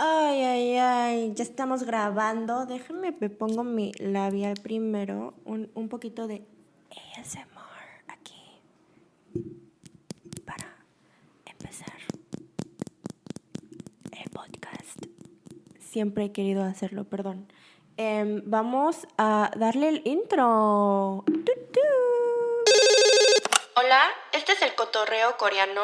Ay, ay, ay, ya estamos grabando. Déjenme, me pongo mi labial primero. Un, un poquito de ASMR aquí. Para empezar el podcast. Siempre he querido hacerlo, perdón. Em, vamos a darle el intro. Tu, tu. Hola, este es el cotorreo coreano.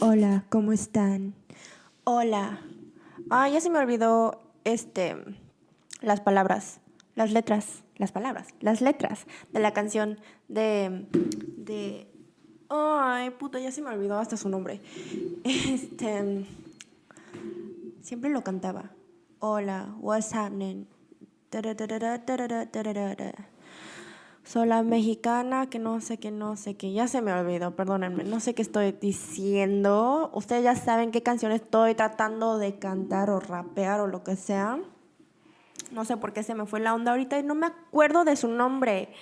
Hola, ¿cómo están? Hola. Ah, ya se me olvidó este las palabras, las letras, las palabras, las letras de la canción de de Ay, puta, ya se me olvidó hasta su nombre. Este siempre lo cantaba. Hola, what's happening? Soy la mexicana que no sé qué, no sé qué. Ya se me olvidó, perdónenme. No sé qué estoy diciendo. Ustedes ya saben qué canción estoy tratando de cantar o rapear o lo que sea. No sé por qué se me fue la onda ahorita y no me acuerdo de su nombre.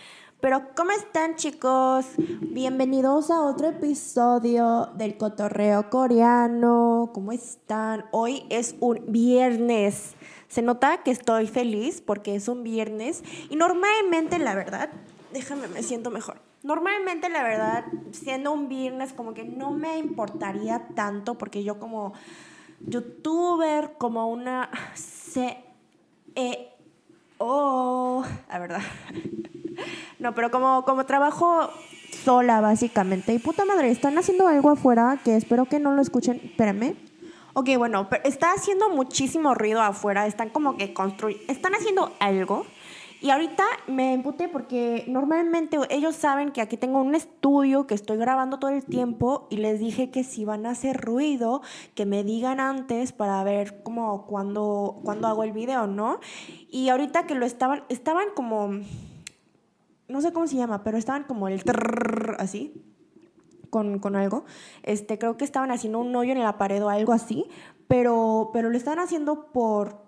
Pero ¿cómo están chicos? Bienvenidos a otro episodio del cotorreo coreano. ¿Cómo están? Hoy es un viernes. Se nota que estoy feliz porque es un viernes y normalmente la verdad, déjame, me siento mejor. Normalmente la verdad, siendo un viernes como que no me importaría tanto porque yo como youtuber, como una... C e o la verdad. No, pero como, como trabajo sola, básicamente. Y puta madre, están haciendo algo afuera que espero que no lo escuchen. Espérame. Ok, bueno, pero está haciendo muchísimo ruido afuera. Están como que construyendo. Están haciendo algo. Y ahorita me emputé porque normalmente ellos saben que aquí tengo un estudio que estoy grabando todo el tiempo y les dije que si van a hacer ruido, que me digan antes para ver como cuando, cuando hago el video, ¿no? Y ahorita que lo estaban, estaban como no sé cómo se llama, pero estaban como el así, con, con, algo. Este, creo que estaban haciendo un hoyo en la pared o algo así, pero, pero lo estaban haciendo por,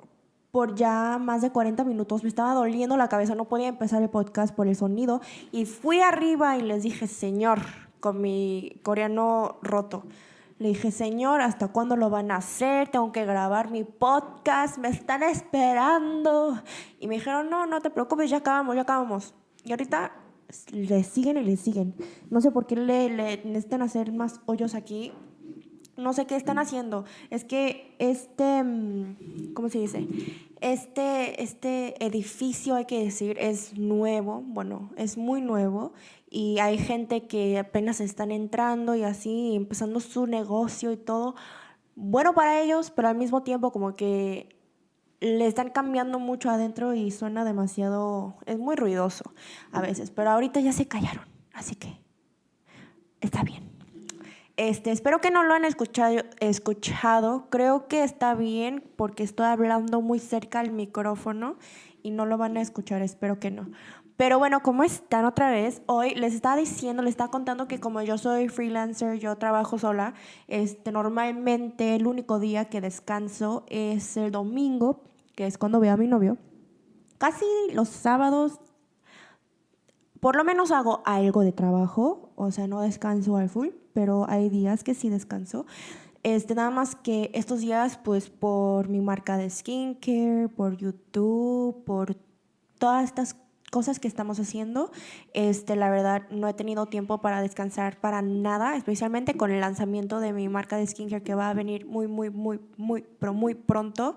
por ya más de 40 minutos. Me estaba doliendo la cabeza, no podía empezar el podcast por el sonido. Y fui arriba y les dije, señor, con mi coreano roto. Le dije, señor, ¿hasta cuándo lo van a hacer? Tengo que grabar mi podcast, me están esperando. Y me dijeron, no, no te preocupes, ya acabamos, ya acabamos. Y ahorita le siguen y le siguen. No sé por qué le, le necesitan hacer más hoyos aquí. No sé qué están haciendo. Es que este, mm, ¿cómo se dice? Este, este edificio, hay que decir, es nuevo. Bueno, es muy nuevo. Y hay gente que apenas están entrando y así, empezando su negocio y todo. Bueno para ellos, pero al mismo tiempo como que le están cambiando mucho adentro y suena demasiado, es muy ruidoso a veces, pero ahorita ya se callaron, así que está bien. Este, espero que no lo han escuchado. Creo que está bien porque estoy hablando muy cerca al micrófono y no lo van a escuchar, espero que no. Pero bueno, ¿cómo están otra vez? Hoy les estaba diciendo, les estaba contando que como yo soy freelancer, yo trabajo sola, este, normalmente el único día que descanso es el domingo, que es cuando veo a mi novio. Casi los sábados, por lo menos hago algo de trabajo, o sea, no descanso al full, pero hay días que sí descanso. Este, nada más que estos días, pues por mi marca de skincare, por YouTube, por todas estas cosas que estamos haciendo. Este, la verdad, no he tenido tiempo para descansar para nada, especialmente con el lanzamiento de mi marca de skincare que va a venir muy, muy, muy, muy, pero muy pronto.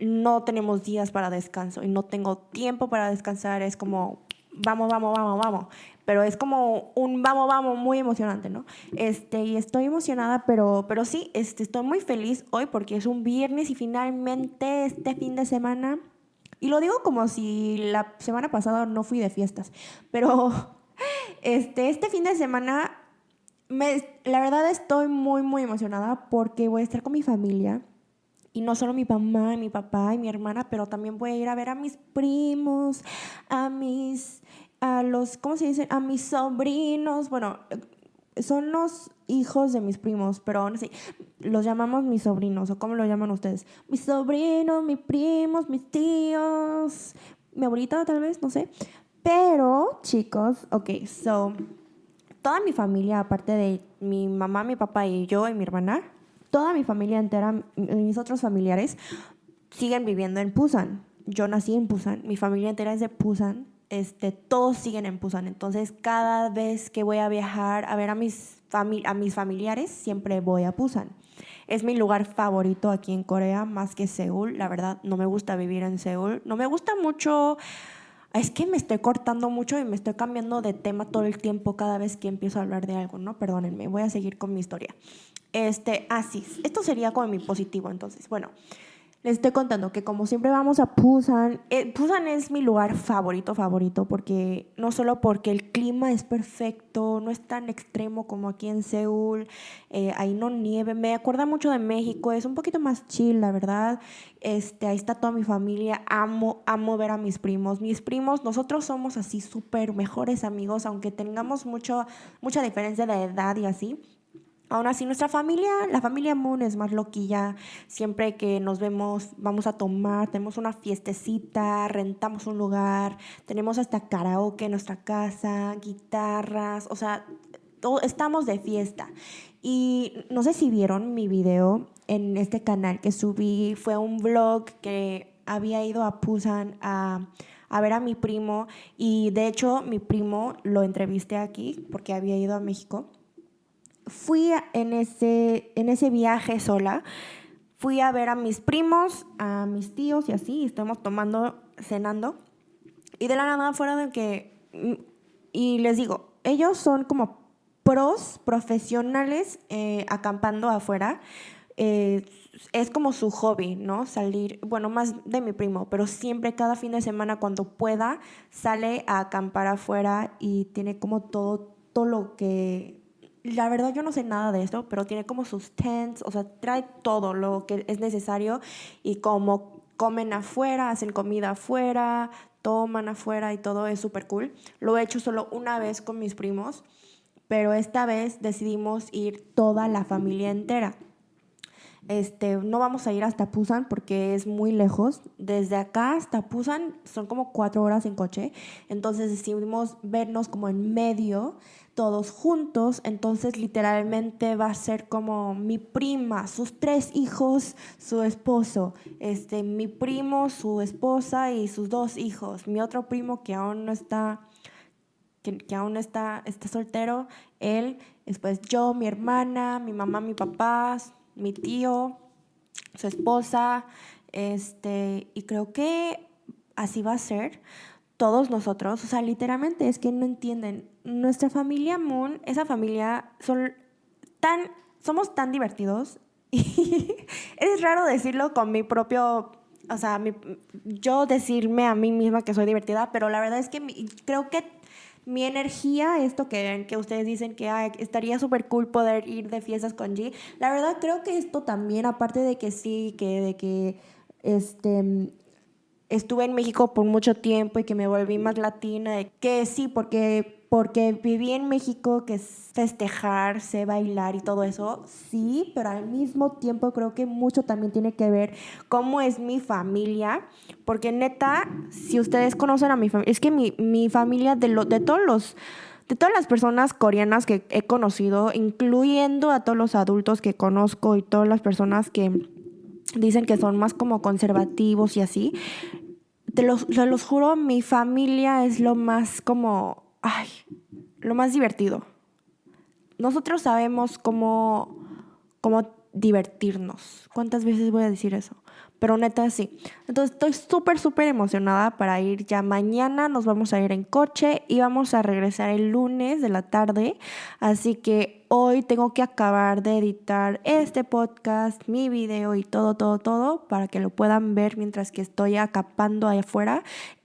No tenemos días para descanso y no tengo tiempo para descansar. Es como, vamos, vamos, vamos, vamos. Pero es como un vamos, vamos muy emocionante, ¿no? Este, y estoy emocionada, pero, pero sí, este, estoy muy feliz hoy porque es un viernes y finalmente este fin de semana y lo digo como si la semana pasada no fui de fiestas, pero este, este fin de semana, me, la verdad estoy muy, muy emocionada porque voy a estar con mi familia. Y no solo mi mamá, mi papá y mi hermana, pero también voy a ir a ver a mis primos, a mis, a los, ¿cómo se dice? A mis sobrinos. Bueno, son los hijos de mis primos, pero aún así, los llamamos mis sobrinos, o cómo lo llaman ustedes. Mis sobrinos, mis primos, mis tíos, mi abuelita tal vez, no sé. Pero, chicos, ok, so, toda mi familia, aparte de mi mamá, mi papá y yo y mi hermana, toda mi familia entera, mis otros familiares, siguen viviendo en Pusan. Yo nací en Pusan, mi familia entera es de Pusan, este, todos siguen en Pusan. Entonces, cada vez que voy a viajar a ver a mis, a mis familiares, siempre voy a Pusan. Es mi lugar favorito aquí en Corea, más que Seúl. La verdad, no me gusta vivir en Seúl. No me gusta mucho... Es que me estoy cortando mucho y me estoy cambiando de tema todo el tiempo cada vez que empiezo a hablar de algo, ¿no? Perdónenme, voy a seguir con mi historia. Este, así, esto sería como mi positivo, entonces. Bueno, les estoy contando que como siempre vamos a Busan, eh, Busan es mi lugar favorito, favorito, porque no solo porque el clima es perfecto, no es tan extremo como aquí en Seúl, eh, ahí no nieve, me acuerda mucho de México, es un poquito más chill, la verdad. Este, ahí está toda mi familia, amo, amo ver a mis primos. Mis primos, nosotros somos así súper mejores amigos, aunque tengamos mucho, mucha diferencia de edad y así Aún así, nuestra familia, la familia Moon es más loquilla. Siempre que nos vemos, vamos a tomar, tenemos una fiestecita, rentamos un lugar, tenemos hasta karaoke en nuestra casa, guitarras, o sea, estamos de fiesta. Y no sé si vieron mi video en este canal que subí, fue un vlog que había ido a Pusan a, a ver a mi primo y de hecho mi primo lo entrevisté aquí porque había ido a México fui en ese, en ese viaje sola, fui a ver a mis primos, a mis tíos y así, estamos tomando, cenando. Y de la nada fuera de que, y les digo, ellos son como pros profesionales eh, acampando afuera. Eh, es como su hobby, ¿no? Salir, bueno, más de mi primo, pero siempre cada fin de semana cuando pueda sale a acampar afuera y tiene como todo, todo lo que la verdad yo no sé nada de esto, pero tiene como sus tents, o sea, trae todo lo que es necesario y como comen afuera, hacen comida afuera, toman afuera y todo es súper cool. Lo he hecho solo una vez con mis primos, pero esta vez decidimos ir toda la familia entera. Este, no vamos a ir hasta Pusan porque es muy lejos. Desde acá hasta Pusan son como cuatro horas en coche. Entonces decidimos vernos como en medio todos juntos, entonces literalmente va a ser como mi prima, sus tres hijos, su esposo, este, mi primo, su esposa y sus dos hijos, mi otro primo que aún no está, que, aún está, está soltero, él, después yo, mi hermana, mi mamá, mi papá, mi tío, su esposa, este, y creo que así va a ser todos nosotros, o sea, literalmente es que no entienden. Nuestra familia Moon, esa familia, son tan, somos tan divertidos. Y es raro decirlo con mi propio, o sea, yo decirme a mí misma que soy divertida, pero la verdad es que creo que mi energía, esto que, que ustedes dicen que estaría súper cool poder ir de fiestas con G, la verdad creo que esto también, aparte de que sí, que de que este estuve en México por mucho tiempo y que me volví más latina, que sí, porque, porque viví en México, que es festejarse, bailar y todo eso, sí, pero al mismo tiempo creo que mucho también tiene que ver cómo es mi familia, porque neta, si ustedes conocen a mi familia, es que mi, mi familia de, lo, de todos los de todas las personas coreanas que he conocido, incluyendo a todos los adultos que conozco y todas las personas que dicen que son más como conservativos y así. Te los, los juro, mi familia es lo más como, ay, lo más divertido. Nosotros sabemos cómo, cómo divertirnos. ¿Cuántas veces voy a decir eso? Pero neta sí. Entonces estoy súper, súper emocionada para ir ya mañana. Nos vamos a ir en coche y vamos a regresar el lunes de la tarde. Así que hoy tengo que acabar de editar este podcast, mi video y todo, todo, todo para que lo puedan ver mientras que estoy acapando ahí afuera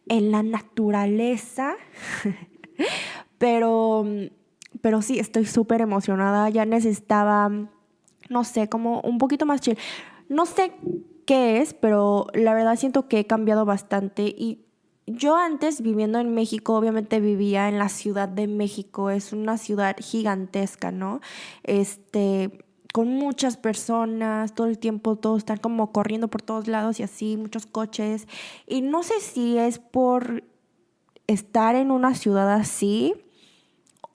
en la naturaleza. pero, pero sí, estoy súper emocionada. Ya necesitaba, no sé, como un poquito más chill. No sé qué es, pero la verdad siento que he cambiado bastante y yo antes viviendo en México, obviamente vivía en la Ciudad de México, es una ciudad gigantesca, ¿no? Este, con muchas personas, todo el tiempo todos están como corriendo por todos lados y así, muchos coches. Y no sé si es por estar en una ciudad así,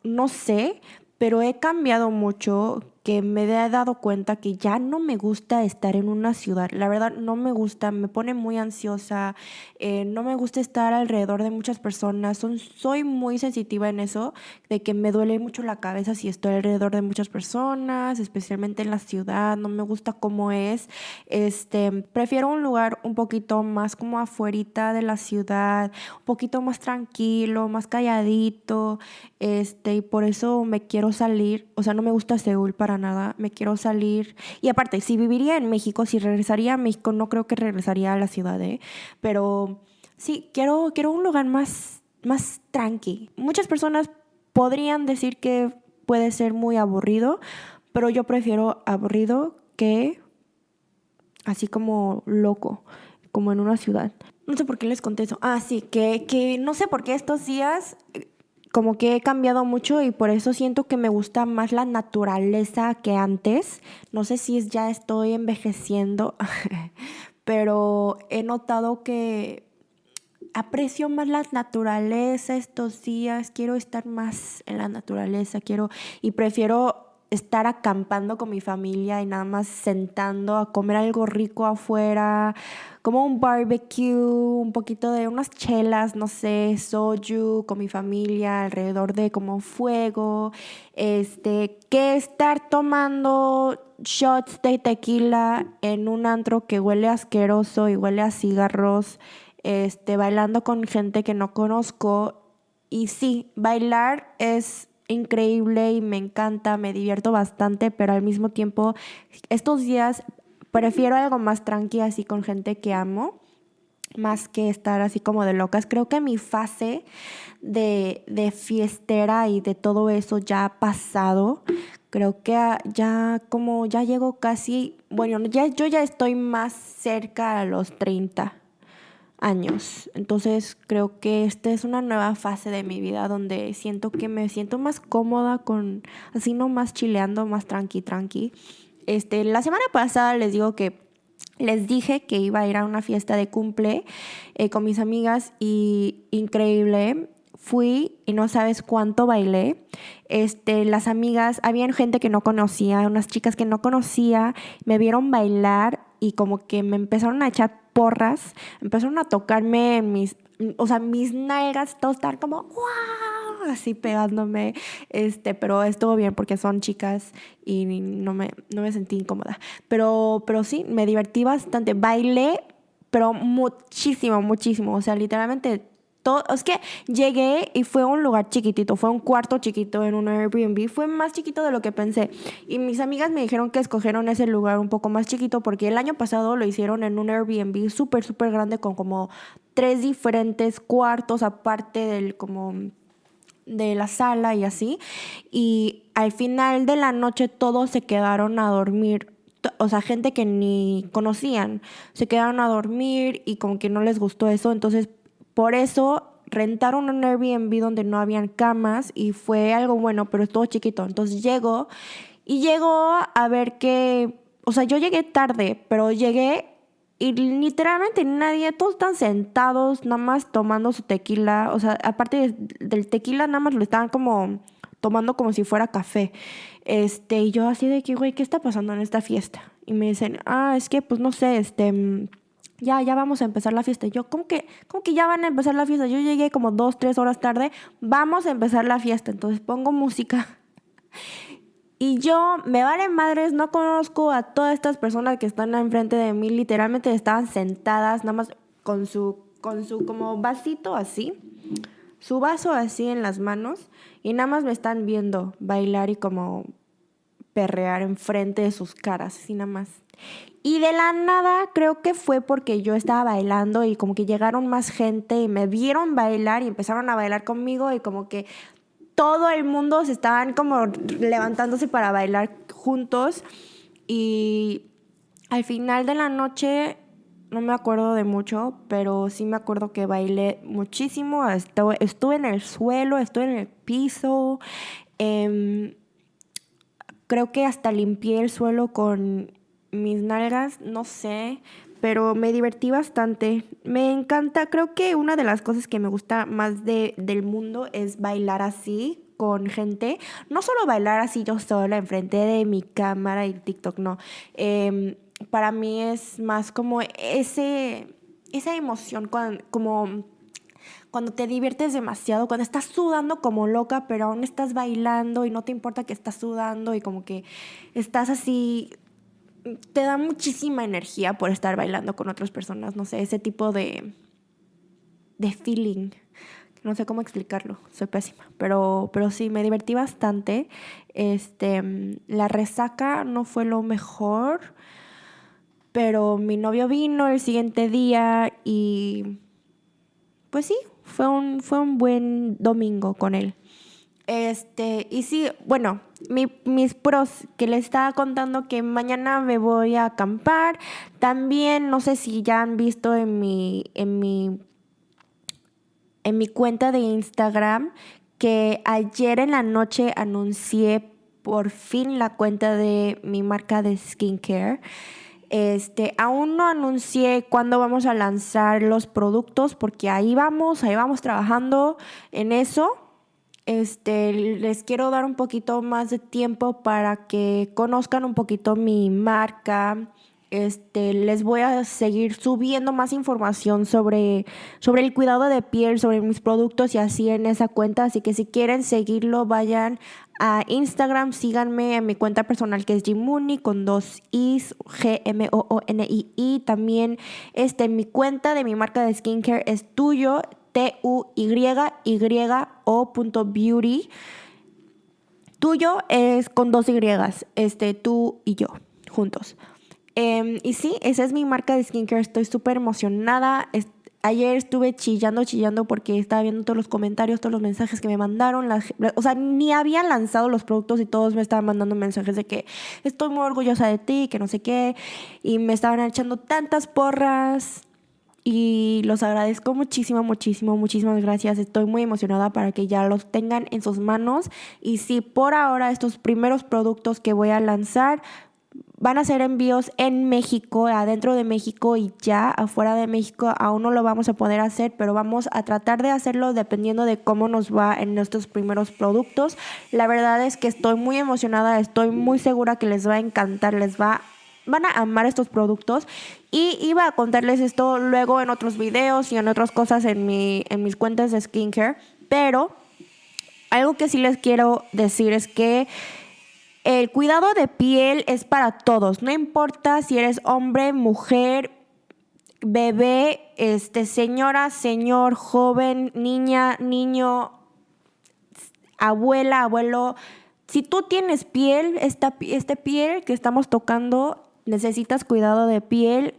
no sé, pero he cambiado mucho que me he dado cuenta que ya no me gusta estar en una ciudad. La verdad no me gusta, me pone muy ansiosa, eh, no me gusta estar alrededor de muchas personas. Son, soy muy sensitiva en eso, de que me duele mucho la cabeza si estoy alrededor de muchas personas, especialmente en la ciudad. No me gusta cómo es. Este, prefiero un lugar un poquito más como afuera de la ciudad, un poquito más tranquilo, más calladito. Este, y por eso me quiero salir. O sea, no me gusta Seúl para nada, me quiero salir. Y aparte, si viviría en México, si regresaría a México, no creo que regresaría a la ciudad, ¿eh? Pero sí, quiero, quiero un lugar más, más tranqui. Muchas personas podrían decir que puede ser muy aburrido, pero yo prefiero aburrido que así como loco, como en una ciudad. No sé por qué les conté eso. Ah, sí, que, que no sé por qué estos días como que he cambiado mucho y por eso siento que me gusta más la naturaleza que antes. No sé si ya estoy envejeciendo, pero he notado que aprecio más la naturaleza estos días, quiero estar más en la naturaleza, quiero y prefiero estar acampando con mi familia y nada más sentando a comer algo rico afuera, como un barbecue, un poquito de unas chelas, no sé, soju con mi familia alrededor de como fuego, este, que estar tomando shots de tequila en un antro que huele asqueroso y huele a cigarros, este, bailando con gente que no conozco. Y sí, bailar es increíble y me encanta, me divierto bastante, pero al mismo tiempo estos días prefiero algo más tranqui así con gente que amo más que estar así como de locas. Creo que mi fase de, de fiestera y de todo eso ya ha pasado. Creo que ya como ya llego casi, bueno, ya, yo ya estoy más cerca a los 30 años. Entonces creo que esta es una nueva fase de mi vida donde siento que me siento más cómoda con, así no más chileando, más tranqui, tranqui. Este, la semana pasada les digo que les dije que iba a ir a una fiesta de cumple eh, con mis amigas y increíble. Fui y no sabes cuánto bailé. Este, las amigas, había gente que no conocía, unas chicas que no conocía, me vieron bailar y como que me empezaron a echar porras, empezaron a tocarme mis, o sea, mis nalgas, todo estar como. Así pegándome, este, pero estuvo bien porque son chicas y no me, no me sentí incómoda. Pero, pero sí, me divertí bastante, bailé, pero muchísimo, muchísimo, o sea, literalmente es que llegué y fue un lugar chiquitito, fue un cuarto chiquito en un Airbnb, fue más chiquito de lo que pensé. Y mis amigas me dijeron que escogieron ese lugar un poco más chiquito porque el año pasado lo hicieron en un Airbnb súper, súper grande con como tres diferentes cuartos aparte del como de la sala y así. Y al final de la noche todos se quedaron a dormir o sea, gente que ni conocían, se quedaron a dormir y como que no les gustó eso, entonces por eso rentaron un Airbnb donde no habían camas y fue algo bueno, pero estuvo chiquito. Entonces llegó y llegó a ver que, o sea, yo llegué tarde, pero llegué y literalmente nadie, todos están sentados, nada más tomando su tequila. O sea, aparte del tequila, nada más lo estaban como tomando como si fuera café. Este, y yo así de que, güey, ¿qué está pasando en esta fiesta? Y me dicen, ah, es que, pues no sé, este ya, ya vamos a empezar la fiesta. yo, ¿cómo que, ¿cómo que ya van a empezar la fiesta? Yo llegué como dos, tres horas tarde, vamos a empezar la fiesta. Entonces pongo música. Y yo, me vale madres, no conozco a todas estas personas que están enfrente de mí, literalmente estaban sentadas, nada más con su, con su como vasito así, su vaso así en las manos, y nada más me están viendo bailar y como perrear enfrente de sus caras, así nada más. Y de la nada creo que fue porque yo estaba bailando y como que llegaron más gente y me vieron bailar y empezaron a bailar conmigo y como que todo el mundo se estaban como levantándose para bailar juntos y al final de la noche no me acuerdo de mucho, pero sí me acuerdo que bailé muchísimo. Estuve, estuve en el suelo, estuve en el piso. Em, creo que hasta limpié el suelo con mis nalgas, no sé, pero me divertí bastante. Me encanta, creo que una de las cosas que me gusta más de, del mundo es bailar así con gente. No solo bailar así yo sola enfrente de mi cámara y TikTok, no. Em, para mí es más como ese, esa emoción, como cuando te diviertes demasiado, cuando estás sudando como loca, pero aún estás bailando y no te importa que estás sudando y como que estás así, te da muchísima energía por estar bailando con otras personas, no sé, ese tipo de, de feeling. No sé cómo explicarlo, soy pésima, pero, pero sí, me divertí bastante. Este, la resaca no fue lo mejor, pero mi novio vino el siguiente día y pues sí, fue un, fue un buen domingo con él. Este, y sí, bueno, mis pros que le estaba contando que mañana me voy a acampar. También, no sé si ya han visto en mi, en mi, en mi cuenta de Instagram que ayer en la noche anuncié por fin la cuenta de mi marca de skincare. Este, aún no anuncié cuándo vamos a lanzar los productos porque ahí vamos, ahí vamos trabajando en eso. Este, les quiero dar un poquito más de tiempo para que conozcan un poquito mi marca, este, les voy a seguir subiendo más información sobre, sobre el cuidado de piel, sobre mis productos y así en esa cuenta. Así que si quieren seguirlo, vayan a Instagram, síganme en mi cuenta personal que es Jimuni con dos I's, G-M-O-O-N-I-I. También este, mi cuenta de mi marca de skincare es tuyo, T-U-Y-Y-O.beauty. Tuyo es con dos Y, este, tú y yo, juntos. Em, y sí, esa es mi marca de skincare. Estoy súper emocionada. ayer estuve chillando, chillando porque estaba viendo todos los comentarios, todos los mensajes que me mandaron. o sea, ni había lanzado los productos y todos me estaban mandando mensajes de que estoy muy orgullosa de ti, que no sé qué. Y me estaban echando tantas porras. Y los agradezco muchísimo, muchísimo, muchísimas gracias. Estoy muy emocionada para que ya los tengan en sus manos. Y sí, por ahora estos primeros productos que voy a lanzar van a ser envíos en México, adentro de México y ya afuera de México aún no lo vamos a poder hacer, pero vamos a tratar de hacerlo dependiendo de cómo nos va en nuestros primeros productos. La verdad es que estoy muy emocionada, estoy muy segura que les va a encantar, les va van a amar estos productos. Y iba a contarles esto luego en otros videos y en otras cosas en, mi, en mis cuentas de skincare, pero algo que sí les quiero decir es que el cuidado de piel es para todos, no importa si eres hombre, mujer, bebé, este, señora, señor, joven, niña, niño, abuela, abuelo. Si tú tienes piel, esta, este piel que estamos tocando, necesitas cuidado de piel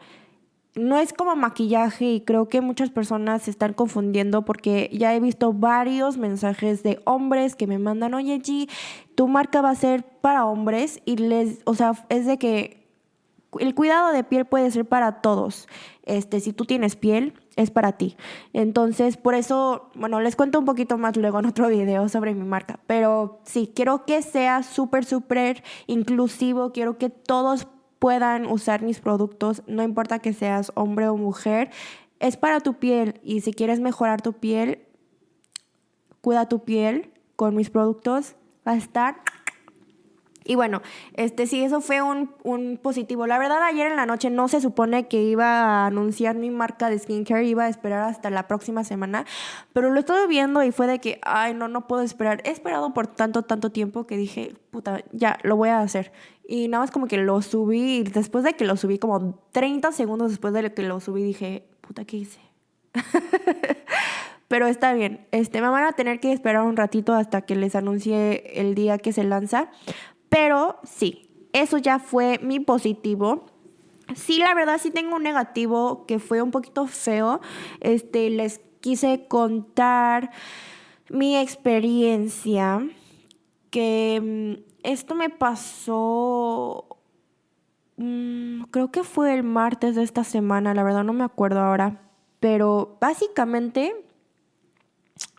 no es como maquillaje y creo que muchas personas se están confundiendo porque ya he visto varios mensajes de hombres que me mandan, oye G, tu marca va a ser para hombres y les, o sea, es de que el cuidado de piel puede ser para todos. Este, si tú tienes piel, es para ti. Entonces, por eso, bueno, les cuento un poquito más luego en otro video sobre mi marca. Pero sí, quiero que sea súper, súper inclusivo. Quiero que todos puedan usar mis productos, no importa que seas hombre o mujer, es para tu piel. Y si quieres mejorar tu piel, cuida tu piel con mis productos, va a estar y bueno, este sí, eso fue un, un, positivo. La verdad, ayer en la noche no se supone que iba a anunciar mi marca de skincare, iba a esperar hasta la próxima semana, pero lo estoy viendo y fue de que, ay, no, no puedo esperar. He esperado por tanto, tanto tiempo que dije, puta, ya, lo voy a hacer. Y nada más como que lo subí, y después de que lo subí, como 30 segundos después de que lo subí, dije, puta, ¿qué hice? Pero está bien, este, me van a tener que esperar un ratito hasta que les anuncie el día que se lanza. Pero sí, eso ya fue mi positivo. Sí, la verdad sí tengo un negativo que fue un poquito feo. Este, les quise contar mi experiencia que mm, esto me pasó mm, creo que fue el martes de esta semana, la verdad no me acuerdo ahora, pero básicamente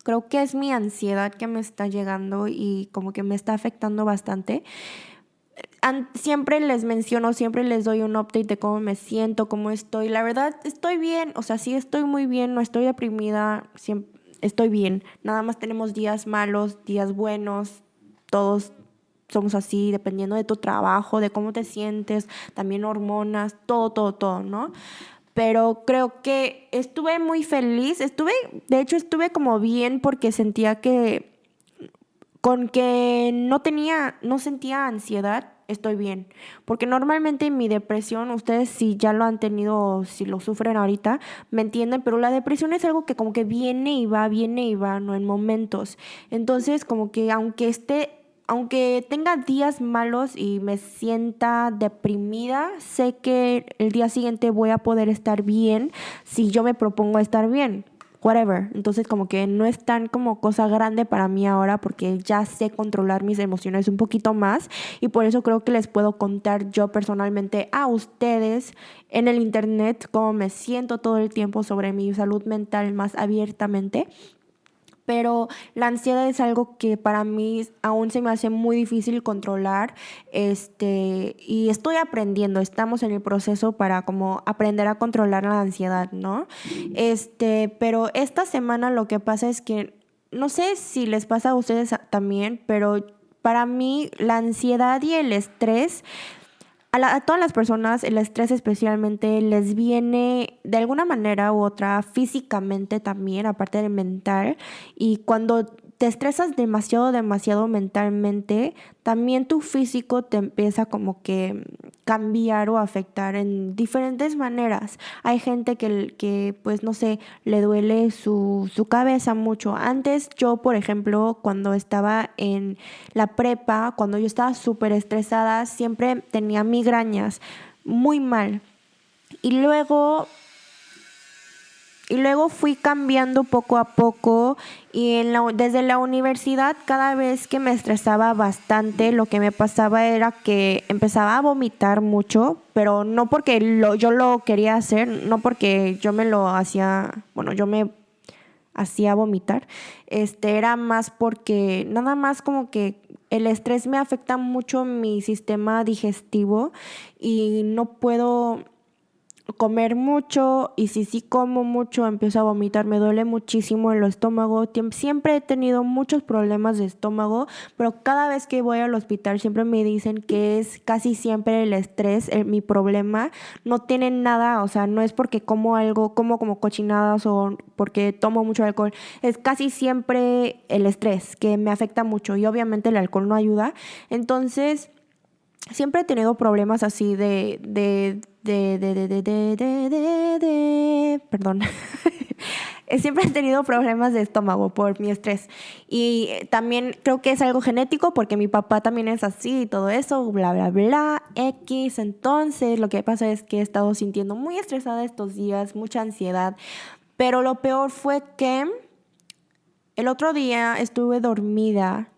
creo que es mi ansiedad que me está llegando y como que me está afectando bastante. siempre les menciono, siempre les doy un update de cómo me siento, cómo estoy. La verdad, estoy bien, o sea, sí estoy muy bien, no estoy deprimida, estoy bien. Nada más tenemos días malos, días buenos, todos somos así, dependiendo de tu trabajo, de cómo te sientes, también hormonas, todo, todo, todo, ¿no? Pero creo que estuve muy feliz, estuve, de hecho estuve como bien porque sentía que con que no tenía, no sentía ansiedad, estoy bien. Porque normalmente mi depresión, ustedes si ya lo han tenido, si lo sufren ahorita, me entienden, pero la depresión es algo que como que viene y va, viene y va, ¿no? En momentos. Entonces, como que aunque esté aunque tenga días malos y me sienta deprimida, sé que el día siguiente voy a poder estar bien si yo me propongo estar bien. Whatever. Entonces como que no es tan como cosa grande para mí ahora porque ya sé controlar mis emociones un poquito más y por eso creo que les puedo contar yo personalmente a ustedes en el internet cómo me siento todo el tiempo sobre mi salud mental más abiertamente pero la ansiedad es algo que para mí aún se me hace muy difícil controlar este y estoy aprendiendo estamos en el proceso para como aprender a controlar la ansiedad no este pero esta semana lo que pasa es que no sé si les pasa a ustedes también pero para mí la ansiedad y el estrés a, todas las personas el estrés especialmente les viene de alguna manera u otra físicamente también, aparte del mental. Y cuando te estresas demasiado, demasiado mentalmente, también tu físico te empieza como que cambiar o afectar en diferentes maneras. Hay gente que, que pues no sé, le duele su, su cabeza mucho. Antes yo, por ejemplo, cuando estaba en la prepa, cuando yo estaba súper estresada, siempre tenía migrañas muy mal. Y luego y luego fui cambiando poco a poco y en desde la universidad cada vez que me estresaba bastante lo que me pasaba era que empezaba a vomitar mucho, pero no porque lo, yo lo quería hacer, no porque yo me lo hacía, bueno, yo me hacía vomitar, este era más porque nada más como que el estrés me afecta mucho mi sistema digestivo y no puedo comer mucho y si sí como mucho empiezo a vomitar, me duele muchísimo el estómago. Siempre he tenido muchos problemas de estómago, pero cada vez que voy al hospital siempre me dicen que es casi siempre el estrés mi problema. No tiene nada, o sea, no es porque como algo, como como cochinadas o porque tomo mucho alcohol, es casi siempre el estrés que me afecta mucho y obviamente el alcohol no ayuda. Entonces, siempre he tenido problemas así de, de, de, de, de, de, de, de, perdón. siempre he tenido problemas de estómago por mi estrés. Y también creo que es algo genético porque mi papá también es así y todo eso, bla, bla, bla, X. Entonces, lo que pasa es que he estado sintiendo muy estresada estos días, mucha ansiedad. Pero lo peor fue que el otro día estuve dormida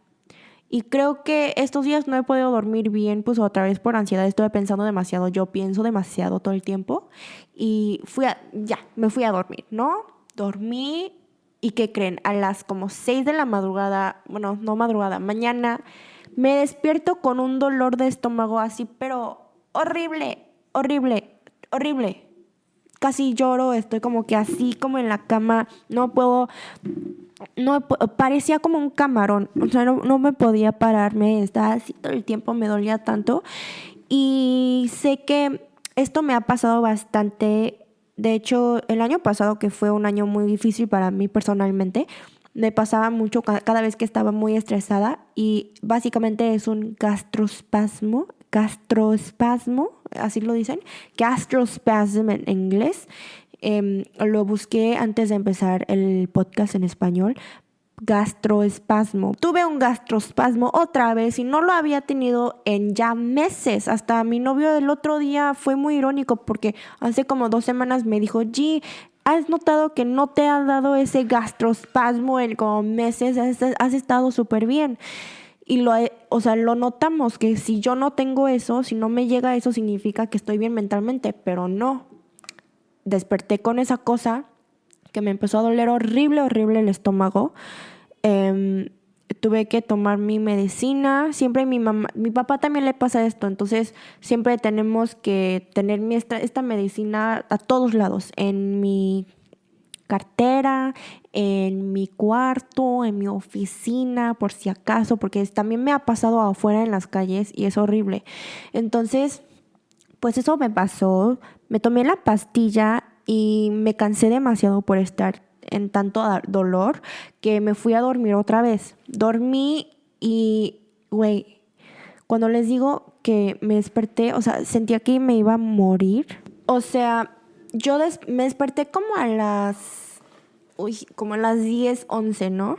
y creo que estos días no he podido dormir bien, pues otra vez por ansiedad estuve pensando demasiado, yo pienso demasiado todo el tiempo y fui a, ya, me fui a dormir, ¿no? Dormí y ¿qué creen? A las como 6 de la madrugada, bueno, no madrugada, mañana, me despierto con un dolor de estómago así, pero horrible, horrible, horrible. Casi lloro, estoy como que así como en la cama, no puedo no parecía como un camarón, o sea, no, me podía pararme, estaba así todo el tiempo, me dolía tanto. Y sé que esto me ha pasado bastante. De hecho, el año pasado, que fue un año muy difícil para mí personalmente, me pasaba mucho cada vez que estaba muy estresada y básicamente es un gastrospasmo, gastroespasmo, así lo dicen, gastrospasm en inglés. Em, lo busqué antes de empezar el podcast en español. Gastroespasmo. Tuve un gastroespasmo otra vez y no lo había tenido en ya meses. Hasta mi novio del otro día fue muy irónico porque hace como dos semanas me dijo, G, ¿has notado que no te ha dado ese gastroespasmo en como meses? Has, has estado súper bien. y lo, o sea, lo notamos que si yo no tengo eso, si no me llega eso, significa que estoy bien mentalmente, pero no. Desperté con esa cosa que me empezó a doler horrible, horrible el estómago. Em, tuve que tomar mi medicina. Siempre mi mamá, mi papá también le pasa esto, entonces siempre tenemos que tener esta, esta medicina a todos lados, en mi cartera, en mi cuarto, en mi oficina, por si acaso, porque también me ha pasado afuera en las calles y es horrible. Entonces, pues eso me pasó. Me tomé la pastilla y me cansé demasiado por estar en tanto dolor que me fui a dormir otra vez. Dormí y, güey, cuando les digo que me desperté, o sea, sentía que me iba a morir. O sea, yo me desperté como a las, uy, como a las 10, 11, ¿no?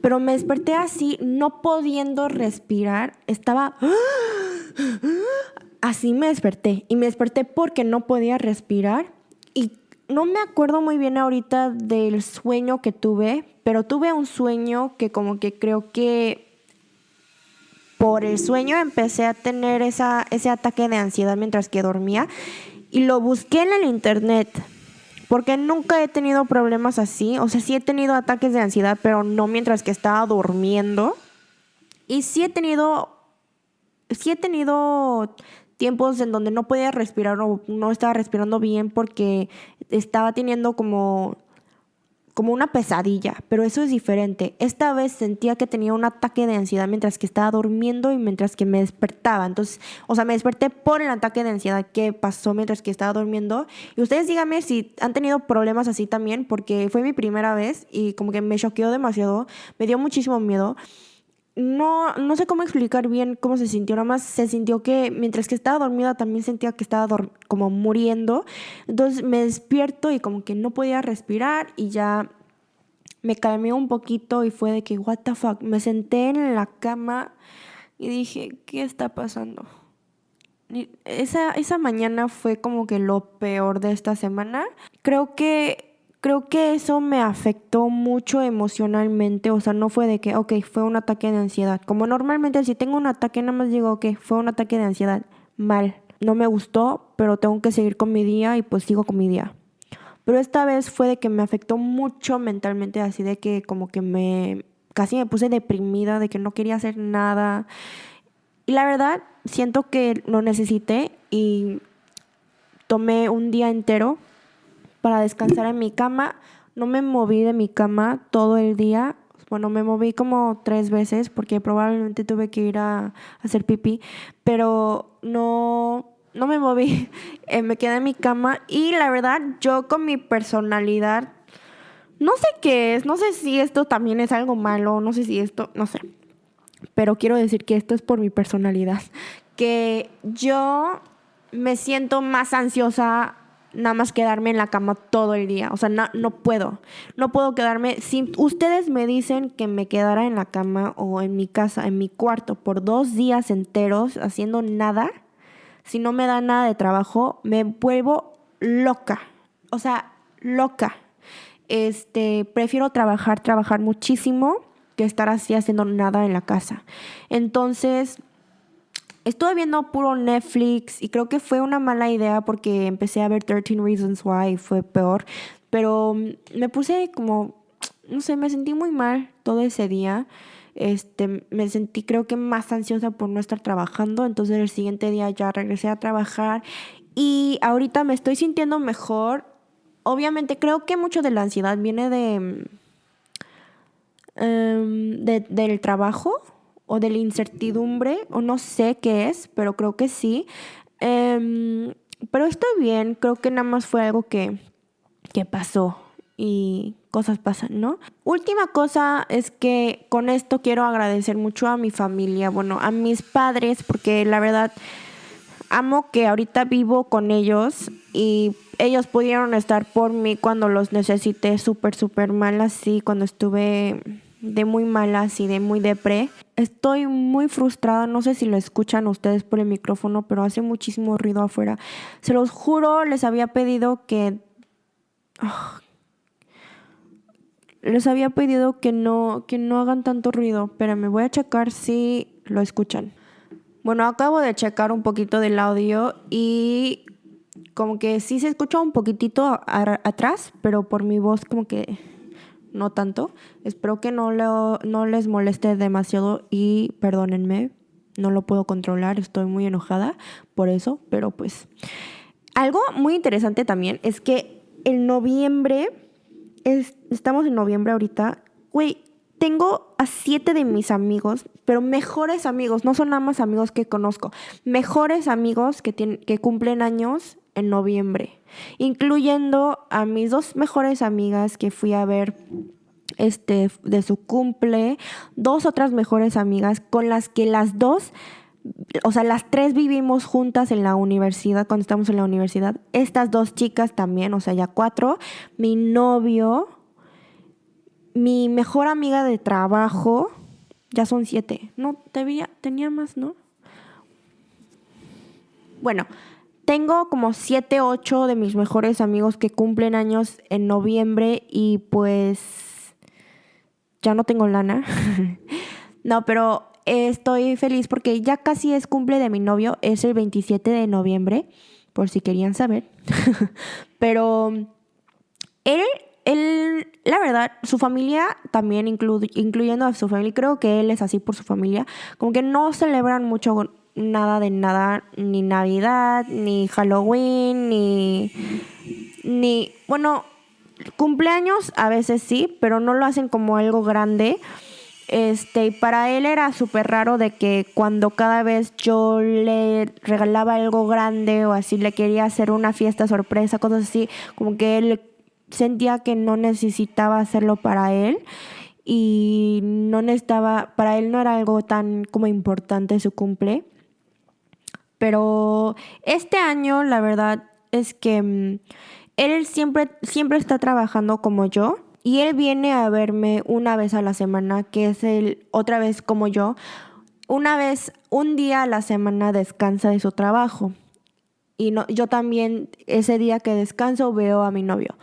Pero me desperté así, no pudiendo respirar. Estaba... Así me desperté. Y me desperté porque no podía respirar. Y no me acuerdo muy bien ahorita del sueño que tuve, pero tuve un sueño que como que creo que por el sueño empecé a tener esa, ese ataque de ansiedad mientras que dormía y lo busqué en el internet porque nunca he tenido problemas así, o sea, sí he tenido ataques de ansiedad, pero no mientras que estaba durmiendo. Y sí he tenido sí he tenido tiempos en donde no podía respirar o no estaba respirando bien porque estaba teniendo como como una pesadilla, pero eso es diferente. Esta vez sentía que tenía un ataque de ansiedad mientras que estaba durmiendo y mientras que me despertaba. Entonces, o sea, me desperté por el ataque de ansiedad que pasó mientras que estaba durmiendo. Y ustedes díganme si han tenido problemas así también, porque fue mi primera vez y como que me choqueó demasiado, me dio muchísimo miedo no, no sé cómo explicar bien cómo se sintió, nada más se sintió que mientras que estaba dormida también sentía que estaba como muriendo. Entonces me despierto y como que no podía respirar y ya me calmé un poquito y fue de que, what the fuck, me senté en la cama y dije, ¿qué está pasando? esa, esa mañana fue como que lo peor de esta semana. Creo que creo que eso me afectó mucho emocionalmente, o sea, no fue de que, ok, fue un ataque de ansiedad. Como normalmente si tengo un ataque, nada más digo, ok, fue un ataque de ansiedad, mal, no me gustó, pero tengo que seguir con mi día y pues sigo con mi día. Pero esta vez fue de que me afectó mucho mentalmente, así de que como que me, casi me puse deprimida, de que no quería hacer nada. Y la verdad, siento que lo necesité y tomé un día entero para descansar en mi cama. No me moví de mi cama todo el día. Bueno, me moví como tres veces porque probablemente tuve que ir a, hacer pipí, pero no, no me moví. Eh, me quedé en mi cama y la verdad, yo con mi personalidad, no sé qué es, no sé si esto también es algo malo, no sé si esto, no sé. Pero quiero decir que esto es por mi personalidad. Que yo me siento más ansiosa nada más quedarme en la cama todo el día. O sea, no, no puedo. No puedo quedarme. Si ustedes me dicen que me quedara en la cama o en mi casa, en mi cuarto, por dos días enteros haciendo nada, si no me da nada de trabajo, me vuelvo loca. O sea, loca. Este, prefiero trabajar, trabajar muchísimo que estar así haciendo nada en la casa. Entonces, Estuve viendo puro Netflix y creo que fue una mala idea porque empecé a ver 13 Reasons Why y fue peor. Pero mm, me puse como, no sé, me sentí muy mal todo ese día. Este, me sentí creo que más ansiosa por no estar trabajando. Entonces el siguiente día ya regresé a trabajar y ahorita me estoy sintiendo mejor. Obviamente creo que mucho de la ansiedad viene de, mm, em, de del trabajo o de la incertidumbre, o no sé qué es, pero creo que sí. Em, pero estoy bien, creo que nada más fue algo que, que pasó y cosas pasan, ¿no? Última cosa es que con esto quiero agradecer mucho a mi familia, bueno, a mis padres, porque la verdad amo que ahorita vivo con ellos y ellos pudieron estar por mí cuando los necesité súper, súper mal, así, cuando estuve de muy malas y de muy depre. Estoy muy frustrada, no sé si lo escuchan ustedes por el micrófono, pero hace muchísimo ruido afuera. Se los juro, les había pedido que... Ah, les había pedido que no, que no hagan tanto ruido, pero me voy a checar si lo escuchan. Bueno, acabo de checar un poquito del audio y como que sí se escucha un poquitito atrás, pero por mi voz como que no tanto. Espero que no, no les moleste demasiado y perdónenme, no lo puedo controlar, estoy muy enojada por eso, pero pues algo muy interesante también es que en noviembre, estamos en noviembre ahorita, güey, tengo a siete de mis amigos, pero mejores amigos, no son nada más amigos que conozco, mejores amigos que, tienen, que cumplen años en noviembre, incluyendo a mis dos mejores amigas que fui a ver este, de su cumple, dos otras mejores amigas con las que las dos, o sea, las tres vivimos juntas en la universidad, cuando estamos en la universidad. Estas dos chicas también, o sea, ya cuatro. Mi novio, mi mejor amiga de trabajo, ya son siete. No, tenía, tenía más, ¿no? Bueno, tengo como siete, ocho de mis mejores amigos que cumplen años en noviembre y pues ya no tengo lana. no, pero estoy feliz porque ya casi es cumple de mi novio, es el 27 de noviembre, por si querían saber. pero él, él, la verdad, su familia también, incluyendo a su familia, creo que él es así por su familia, como que no celebran mucho nada de nada, ni Navidad, ni Halloween, ni, ni, bueno, cumpleaños a veces sí, pero no lo hacen como algo grande. Este, y para él era súper raro de que cuando cada vez yo le regalaba algo grande o así le quería hacer una fiesta sorpresa, cosas así, como que él sentía que no necesitaba hacerlo para él y no necesitaba, para él no era algo tan como importante su cumple. Pero este año la verdad es que mm, él siempre, siempre está trabajando como yo y él viene a verme una vez a la semana, que es el otra vez como yo. Una vez, un día a la semana descansa de su trabajo. Y no, yo también ese día que descanso veo a mi novio.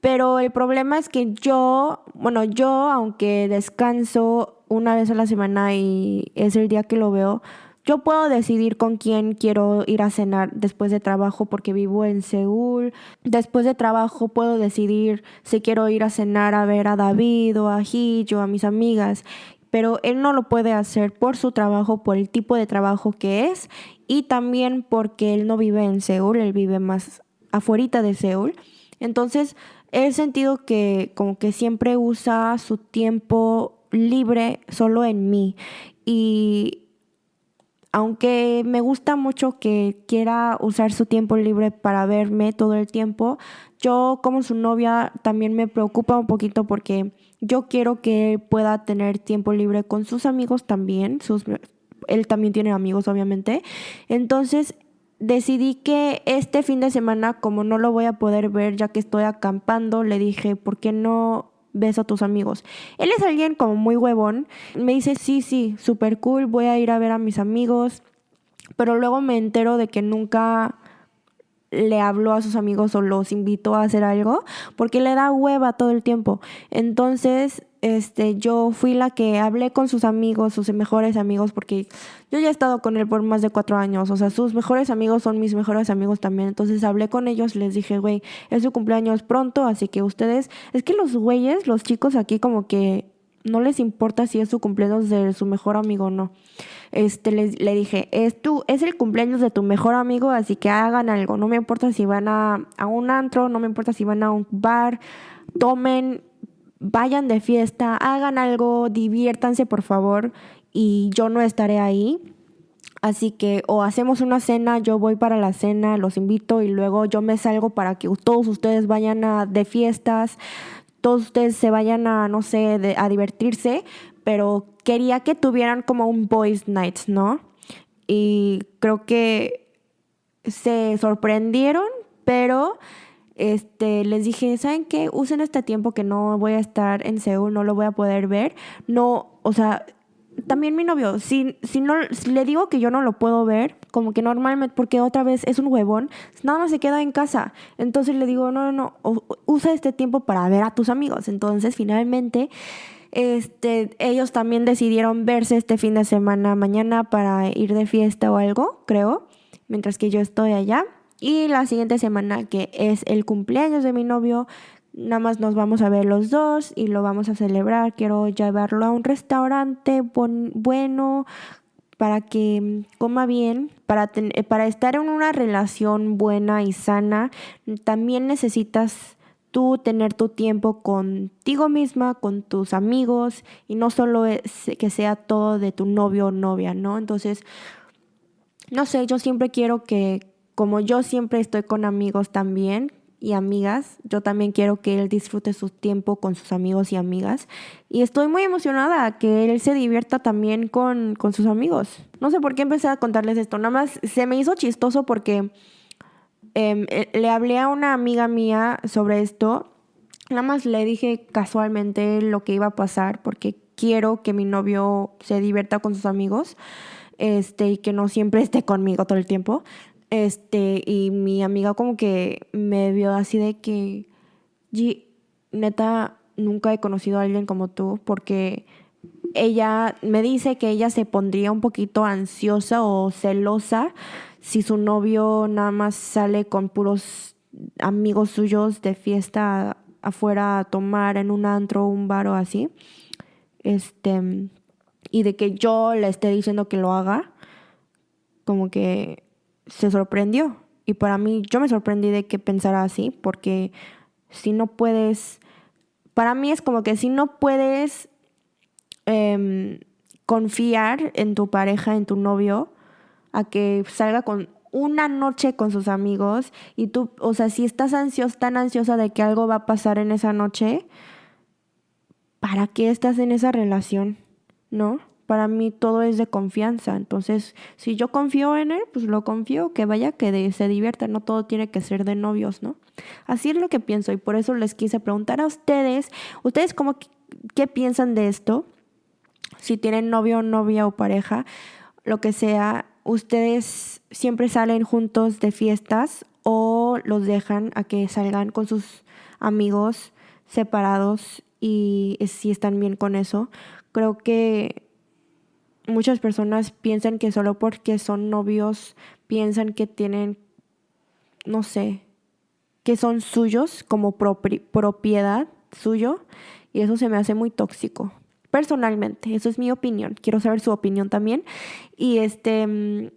Pero el problema es que yo, bueno, yo aunque descanso una vez a la semana y es el día que lo veo, yo puedo decidir con quién quiero ir a cenar después de trabajo porque vivo en Seúl. Después de trabajo puedo decidir si quiero ir a cenar a ver a David o a Hee o a mis amigas. Pero él no lo puede hacer por su trabajo, por el tipo de trabajo que es y también porque él no vive en Seúl, él vive más afuera de Seúl. Entonces, he sentido que como que siempre usa su tiempo libre solo en mí. Y aunque me gusta mucho que quiera usar su tiempo libre para verme todo el tiempo, yo como su novia también me preocupa un poquito porque yo quiero que pueda tener tiempo libre con sus amigos también, sus, él también tiene amigos obviamente. Entonces decidí que este fin de semana, como no lo voy a poder ver ya que estoy acampando, le dije, ¿por qué no ves a tus amigos. Él es alguien como muy huevón. Me dice, sí, sí, súper cool, voy a ir a ver a mis amigos. Pero luego me entero de que nunca le habló a sus amigos o los invitó a hacer algo porque le da hueva todo el tiempo. Entonces este, yo fui la que hablé con sus amigos, sus mejores amigos, porque yo ya he estado con él por más de cuatro años, o sea, sus mejores amigos son mis mejores amigos también, entonces hablé con ellos, les dije, güey, es su cumpleaños pronto, así que ustedes, es que los güeyes, los chicos aquí como que no les importa si es su cumpleaños de su mejor amigo o no. Este, le, le dije, es, tu, es el cumpleaños de tu mejor amigo, así que hagan algo, no me importa si van a, a un antro, no me importa si van a un bar, tomen vayan de fiesta, hagan algo, diviértanse por favor y yo no estaré ahí. Así que o hacemos una cena, yo voy para la cena, los invito y luego yo me salgo para que todos ustedes vayan a, de fiestas, todos ustedes se vayan a, no sé, a divertirse, pero quería que tuvieran como un boys night, ¿no? Y creo que se sorprendieron, pero este, les dije, ¿saben qué? Usen este tiempo que no voy a estar en Seúl, no lo voy a poder ver. No, o sea, también mi novio, si, si no si le digo que yo no lo puedo ver, como que normalmente, porque otra vez es un huevón, nada más se queda en casa. Entonces le digo, no, no, no, usa este tiempo para ver a tus amigos. Entonces finalmente, este, ellos también decidieron verse este fin de semana mañana para ir de fiesta o algo, creo, mientras que yo estoy allá. Y la siguiente semana, que es el cumpleaños de mi novio, nada más nos vamos a ver los dos y lo vamos a celebrar. Quiero llevarlo a un restaurante bueno para que coma bien, para, eh, para estar en una relación buena y sana. También necesitas tú tener tu tiempo contigo misma, con tus amigos y no solo que sea todo de tu novio o novia, ¿no? Entonces, no sé, yo siempre quiero que, como yo siempre estoy con amigos también, y amigas. Yo también quiero que él disfrute su tiempo con sus amigos y amigas. Y estoy muy emocionada que él se divierta también con, con sus amigos. No sé por qué empecé a contarles esto. Nada más se me hizo chistoso porque em, eh, le hablé a una amiga mía sobre esto. Nada más le dije casualmente lo que iba a pasar porque quiero que mi novio se divierta con sus amigos este, y que no siempre esté conmigo todo el tiempo. Este, y mi amiga como que me vio así de que, neta, nunca he conocido a alguien como tú, porque ella me dice que ella se pondría un poquito ansiosa o celosa si su novio nada más sale con puros amigos suyos de fiesta afuera a tomar en un antro, un bar o así. Este, y de que yo le esté diciendo que lo haga, como que se sorprendió. Y para mí, yo me sorprendí de que pensara así, porque si no puedes, para mí es como que si no puedes em, confiar en tu pareja, en tu novio, a que salga con una noche con sus amigos y tú, o sea, si estás ansiosa, tan ansiosa de que algo va a pasar en esa noche, ¿para qué estás en esa relación? ¿No? Para mí todo es de confianza. Entonces, si yo confío en él, pues lo confío, que vaya, que se divierta, no todo tiene que ser de novios, ¿no? Así es lo que pienso y por eso les quise preguntar a ustedes, ustedes cómo, qué piensan de esto, si tienen novio, novia o pareja, lo que sea, ustedes siempre salen juntos de fiestas o los dejan a que salgan con sus amigos separados y si están bien con eso. Creo que muchas personas piensan que solo porque son novios, piensan que tienen, no sé, que son suyos como propiedad suyo y eso se me hace muy tóxico. Personalmente, eso es mi opinión. Quiero saber su opinión también. Y este, mm,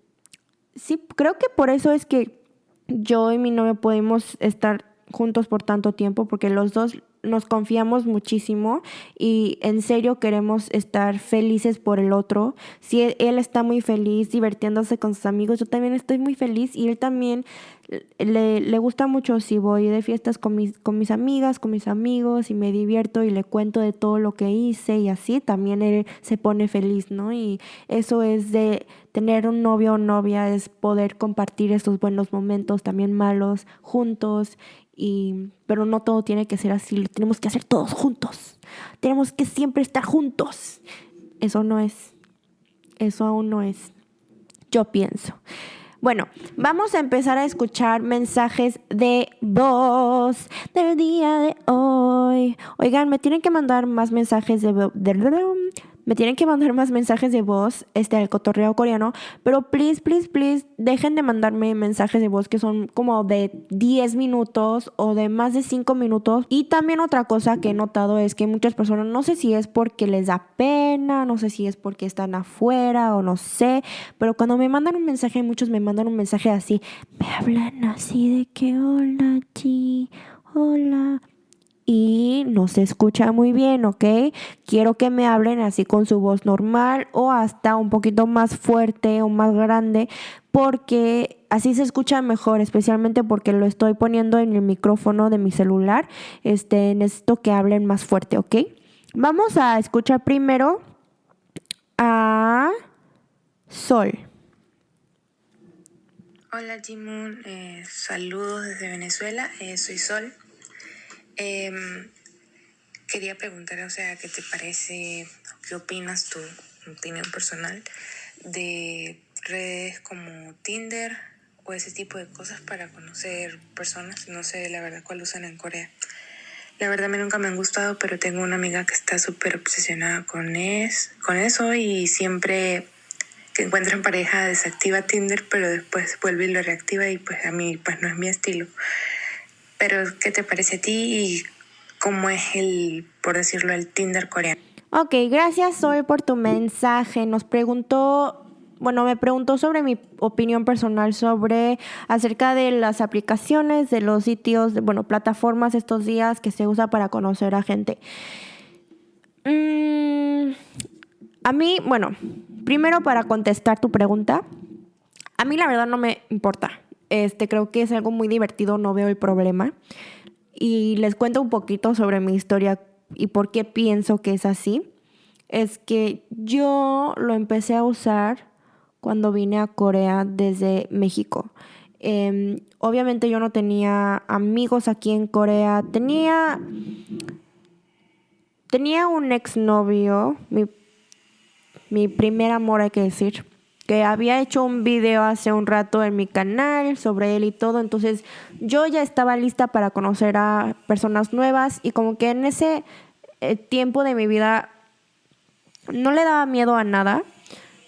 sí, creo que por eso es que yo y mi novio podemos estar juntos por tanto tiempo, porque los dos nos confiamos muchísimo y en serio queremos estar felices por el otro. Si él, está muy feliz divirtiéndose con sus amigos, yo también estoy muy feliz y él también le, le gusta mucho si voy de fiestas con mis, con mis amigas, con mis amigos y me divierto y le cuento de todo lo que hice y así, también él se pone feliz, ¿no? Y eso es de tener un novio o novia, es poder compartir esos buenos momentos, también malos, juntos y, pero no todo tiene que ser así, lo tenemos que hacer todos juntos. Tenemos que siempre estar juntos. Eso no es. Eso aún no es. Yo pienso. Bueno, vamos a empezar a escuchar mensajes de voz del día de hoy. Oigan, me tienen que mandar más mensajes de, me tienen que mandar más mensajes de voz este al cotorreo coreano, pero please, please, please, dejen de mandarme mensajes de voz que son como de 10 minutos o de más de 5 minutos. Y también otra cosa que he notado es que muchas personas, no sé si es porque les da pena, no sé si es porque están afuera o no sé, pero cuando me mandan un mensaje, muchos me mandan un mensaje así, me hablan así de que hola, chi, hola y no se escucha muy bien, ¿ok? Quiero que me hablen así con su voz normal o hasta un poquito más fuerte o más grande porque así se escucha mejor, especialmente porque lo estoy poniendo en el micrófono de mi celular. Este, necesito que hablen más fuerte, ¿ok? Vamos a escuchar primero a Sol. Hola Jimun, eh, saludos desde Venezuela, eh, soy Sol. Em, quería preguntar, o sea, ¿qué te parece, qué opinas tú opinión personal, de redes como Tinder o ese tipo de cosas para conocer personas. No sé la verdad cuál usan en Corea. La verdad a mí nunca me han gustado, pero tengo una amiga que está súper obsesionada con, es, con eso y siempre que encuentra en pareja desactiva Tinder, pero después vuelve y lo reactiva y pues a mí pues no es mi estilo. Pero ¿qué te parece a ti y cómo es el, por decirlo, el Tinder coreano? Ok, gracias Zoe por tu mensaje. Nos preguntó, bueno, me preguntó sobre mi opinión personal sobre acerca de las aplicaciones, de los sitios, de, bueno, plataformas estos días que se usa para conocer a gente. Mm, a mí, bueno, primero para contestar tu pregunta, a mí la verdad no me importa. Este, creo que es algo muy divertido, no veo el problema. Y les cuento un poquito sobre mi historia y por qué pienso que es así. Es que yo lo empecé a usar cuando vine a Corea desde México. Em, obviamente yo no tenía amigos aquí en Corea. Tenía. Tenía un exnovio, mi, mi primer amor, hay que decir que había hecho un video hace un rato en mi canal sobre él y todo, entonces yo ya estaba lista para conocer a personas nuevas y como que en ese eh, tiempo de mi vida no le daba miedo a nada.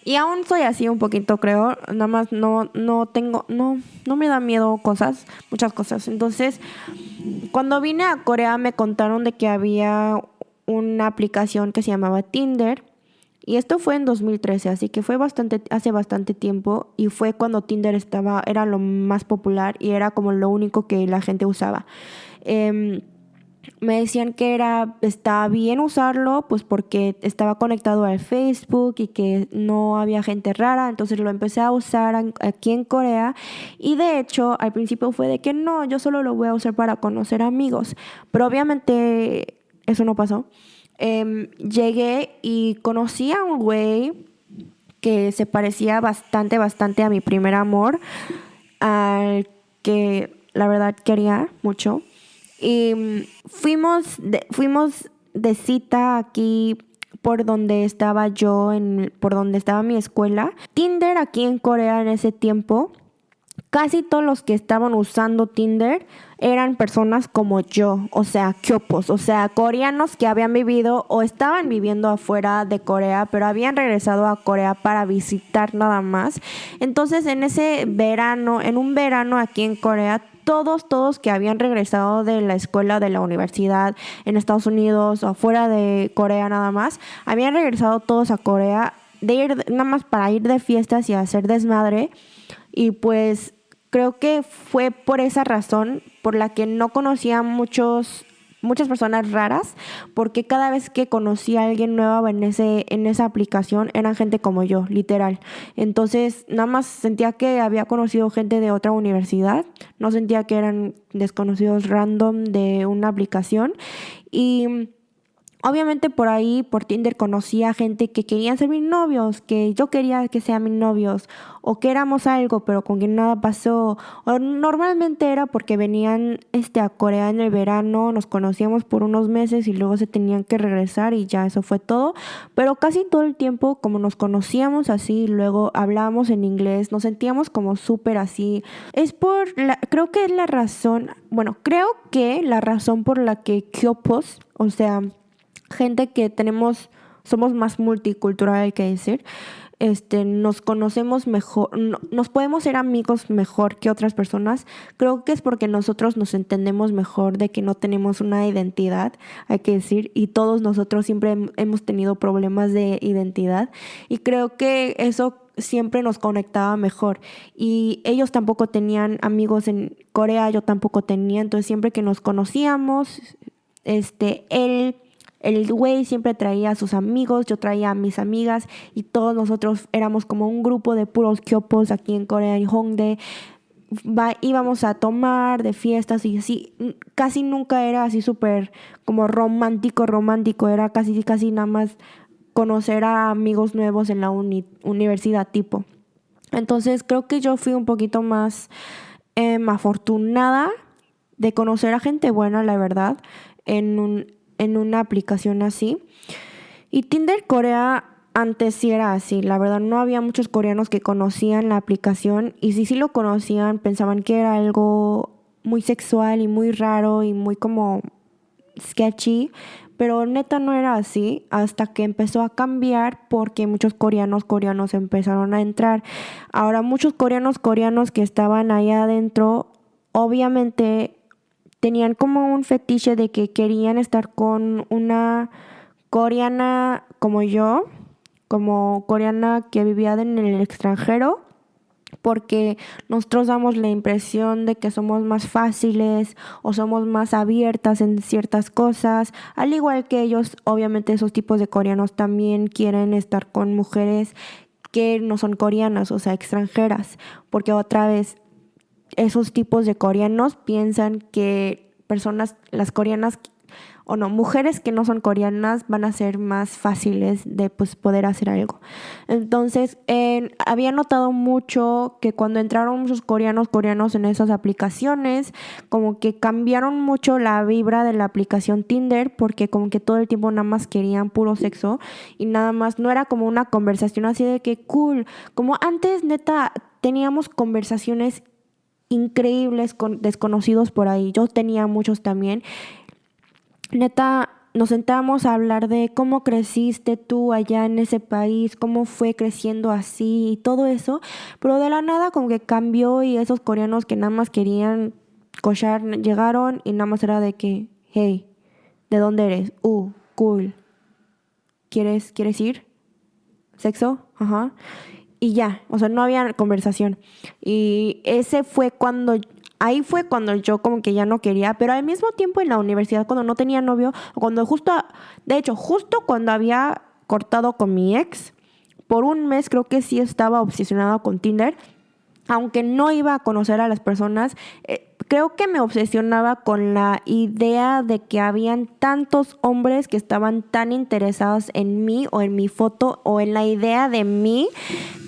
Y aún soy así un poquito creo, nada más no no tengo no no me da miedo cosas, muchas cosas. Entonces, cuando vine a Corea me contaron de que había una aplicación que se llamaba Tinder y esto fue en 2013, así que fue bastante, hace bastante tiempo y fue cuando Tinder estaba, era lo más popular y era como lo único que la gente usaba. Em, me decían que era, estaba bien usarlo, pues porque estaba conectado al Facebook y que no había gente rara, entonces lo empecé a usar aquí en Corea y de hecho al principio fue de que no, yo solo lo voy a usar para conocer amigos, pero obviamente eso no pasó. Em, llegué y conocí a un güey que se parecía bastante, bastante a mi primer amor, al que la verdad quería mucho. Y mm, fuimos de, fuimos de cita aquí por donde estaba yo, en, por donde estaba mi escuela. Tinder aquí en Corea en ese tiempo casi todos los que estaban usando Tinder eran personas como yo, o sea, kyopos, o sea, coreanos que habían vivido o estaban viviendo afuera de Corea, pero habían regresado a Corea para visitar nada más. Entonces, en ese verano, en un verano aquí en Corea, todos, todos que habían regresado de la escuela, de la universidad en Estados Unidos o afuera de Corea nada más, habían regresado todos a Corea de ir nada más para ir de fiestas y hacer desmadre. Y pues creo que fue por esa razón por la que no conocía muchos muchas personas raras porque cada vez que conocía a alguien nuevo en ese en esa aplicación eran gente como yo literal. Entonces nada más sentía que había conocido gente de otra universidad no sentía que eran desconocidos random de una aplicación y Obviamente por ahí, por Tinder, conocí a gente que querían ser mis novios, que yo quería que sean mis novios, o que éramos algo, pero con que nada pasó. Normalmente era porque venían este, a Corea en el verano, nos conocíamos por unos meses y luego se tenían que regresar y ya eso fue todo. Pero casi todo el tiempo, como nos conocíamos así, luego hablábamos en inglés, nos sentíamos como súper así. Es por, la, creo que es la razón, bueno, creo que la razón por la que Kyopos, o sea, gente que tenemos, somos más multicultural, hay que decir, este, nos conocemos mejor, nos podemos ser amigos mejor que otras personas, creo que es porque nosotros nos entendemos mejor de que no tenemos una identidad, hay que decir, y todos nosotros siempre hemos tenido problemas de identidad y creo que eso siempre nos conectaba mejor y ellos tampoco tenían amigos en Corea, yo tampoco tenía, entonces siempre que nos conocíamos, este, él el güey siempre traía a sus amigos, yo traía a mis amigas y todos nosotros éramos como un grupo de puros kyopos aquí en Corea, en Hongdae. íbamos a tomar de fiestas y así, casi nunca era así súper como romántico, romántico, era casi, casi nada más conocer a amigos nuevos en la universidad tipo. Entonces creo que yo fui un poquito más em, afortunada de conocer a gente buena, la verdad, en un, en una aplicación así. Y Tinder Corea antes sí era así, la verdad no había muchos coreanos que conocían la aplicación y si sí lo conocían pensaban que era algo muy sexual y muy raro y muy como sketchy, pero neta no era así hasta que empezó a cambiar porque muchos coreanos coreanos empezaron a entrar. Ahora muchos coreanos coreanos que estaban ahí adentro obviamente tenían como un fetiche de que querían estar con una coreana como yo, como coreana que vivía en el extranjero porque nosotros damos la impresión de que somos más fáciles o somos más abiertas en ciertas cosas, al igual que ellos, obviamente esos tipos de coreanos también quieren estar con mujeres que no son coreanas, o sea, extranjeras, porque otra vez esos tipos de coreanos piensan que personas, las coreanas o no, mujeres que no son coreanas van a ser más fáciles de pues, poder hacer algo. Entonces, había notado mucho que cuando entraron muchos coreanos, coreanos en esas aplicaciones, como que cambiaron mucho la vibra de la aplicación Tinder, porque como que todo el tiempo nada más querían puro sexo y nada más, no era como una conversación así de que cool, como antes neta teníamos conversaciones increíbles con desconocidos por ahí. Yo tenía muchos también neta, nos sentamos a hablar de cómo creciste tú allá en ese país, cómo fue creciendo así y todo eso, pero de la nada como que cambió y esos coreanos que nada más querían cochar llegaron y nada más era de que, hey, ¿de dónde eres? Uh, cool. ¿Quieres, ¿quieres ir? ¿Sexo? Ajá. Y ya, o sea, no había conversación. Y ese fue cuando ahí fue cuando yo como que ya no quería, pero al mismo tiempo en la universidad cuando no tenía novio, cuando justo, de hecho, justo cuando había cortado con mi ex, por un mes creo que sí estaba obsesionada con Tinder, aunque no iba a conocer a las personas, eh, creo que me obsesionaba con la idea de que habían tantos hombres que estaban tan interesados en mí o en mi foto o en la idea de mí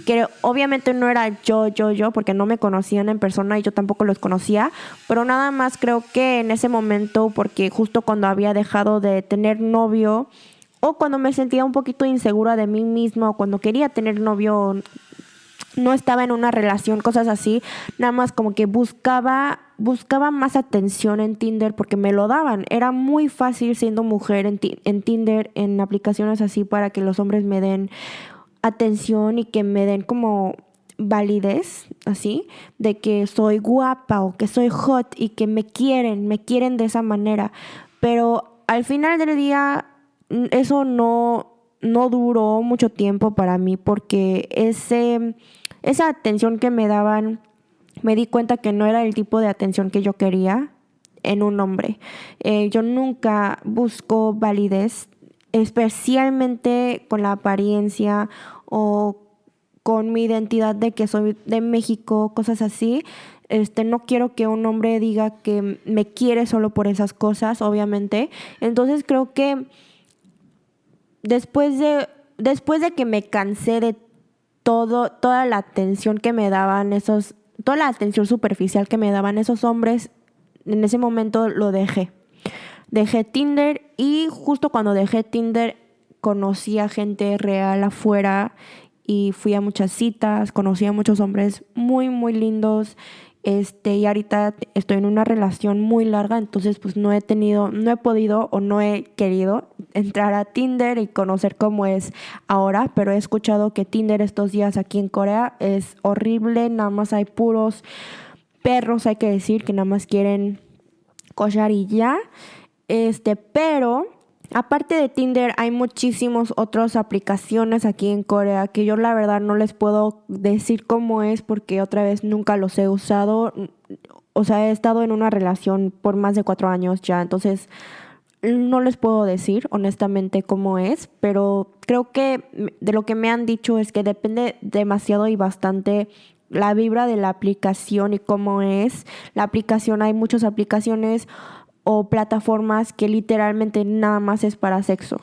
que obviamente no era yo, yo, yo, porque no me conocían en persona y yo tampoco los conocía, pero nada más creo que en ese momento, porque justo cuando había dejado de tener novio, o cuando me sentía un poquito insegura de mí misma, o cuando quería tener novio, no estaba en una relación, cosas así, nada más como que buscaba buscaba más atención en Tinder porque me lo daban. Era muy fácil siendo mujer en, en Tinder, en aplicaciones así para que los hombres me den atención y que me den como validez, así, de que soy guapa o que soy hot y que me quieren, me quieren de esa manera. Pero al final del día, eso no, no duró mucho tiempo para mí porque ese, esa atención que me daban, me di cuenta que no era el tipo de atención que yo quería en un hombre. Eh, yo nunca busco validez especialmente con la apariencia o con mi identidad de que soy de México, cosas así. Este, no quiero que un hombre diga que me quiere solo por esas cosas, obviamente. Entonces creo que después de, después de que me cansé de toda la atención que me daban esos, toda la atención superficial que me daban esos hombres, en ese momento lo dejé dejé Tinder y justo cuando dejé Tinder conocí a gente real afuera y fui a muchas citas, conocí a muchos hombres muy, muy lindos. Este, y ahorita estoy en una relación muy larga, entonces pues no he tenido, no he podido o no he querido entrar a Tinder y conocer cómo es ahora, pero he escuchado que Tinder estos días aquí en Corea es horrible, nada más hay puros perros, hay que decir, que nada más quieren cochar y ya. Este, pero aparte de Tinder hay muchísimas otras aplicaciones aquí en Corea que yo la verdad no les puedo decir cómo es porque otra vez nunca los he usado. O sea, he estado en una relación por más de cuatro años ya, entonces no les puedo decir honestamente cómo es, pero creo que de lo que me han dicho es que depende demasiado y bastante la vibra de la aplicación y cómo es. La aplicación, hay muchas aplicaciones o plataformas que literalmente nada más es para sexo.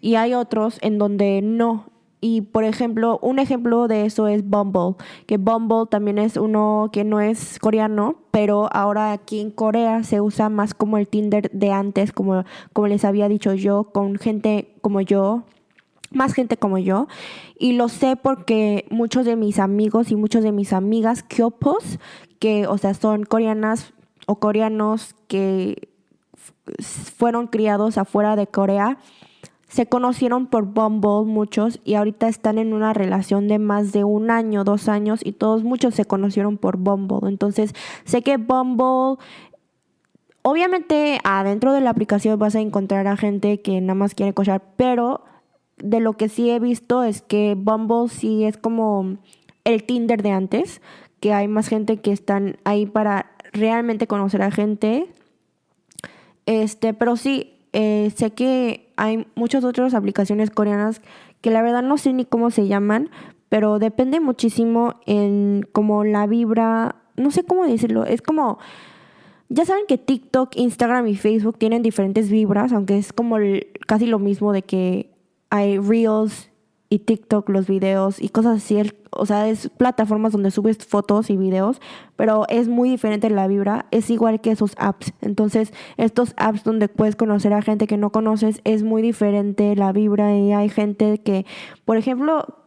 Y hay otros en donde no. Y por ejemplo, un ejemplo de eso es Bumble, que Bumble también es uno que no es coreano, pero ahora aquí en Corea se usa más como el Tinder de antes, como, como les había dicho yo, con gente como yo, más gente como yo y lo sé porque muchos de mis amigos y muchos de mis amigas kyopos que o sea son coreanas o coreanos que fueron criados afuera de Corea se conocieron por Bumble muchos y ahorita están en una relación de más de un año, dos años y todos muchos se conocieron por Bumble. Entonces sé que Bumble Obviamente adentro de la aplicación vas a encontrar a gente que nada más quiere cochar, pero de lo que sí he visto es que Bumble sí es como el Tinder de antes, que hay más gente que están ahí para realmente conocer a gente. Este, pero sí, eh, sé que hay muchas otras aplicaciones coreanas que la verdad no sé ni cómo se llaman, pero depende muchísimo en como la vibra, no sé cómo decirlo, es como ya saben que TikTok, Instagram y Facebook tienen diferentes vibras, aunque es como casi lo mismo de que hay Reels y TikTok, los videos y cosas así. O sea, es plataformas donde subes fotos y videos, pero es muy diferente la vibra. Es igual que esos apps. Entonces, estos apps donde puedes conocer a gente que no conoces, es muy diferente la vibra y hay gente que, por ejemplo,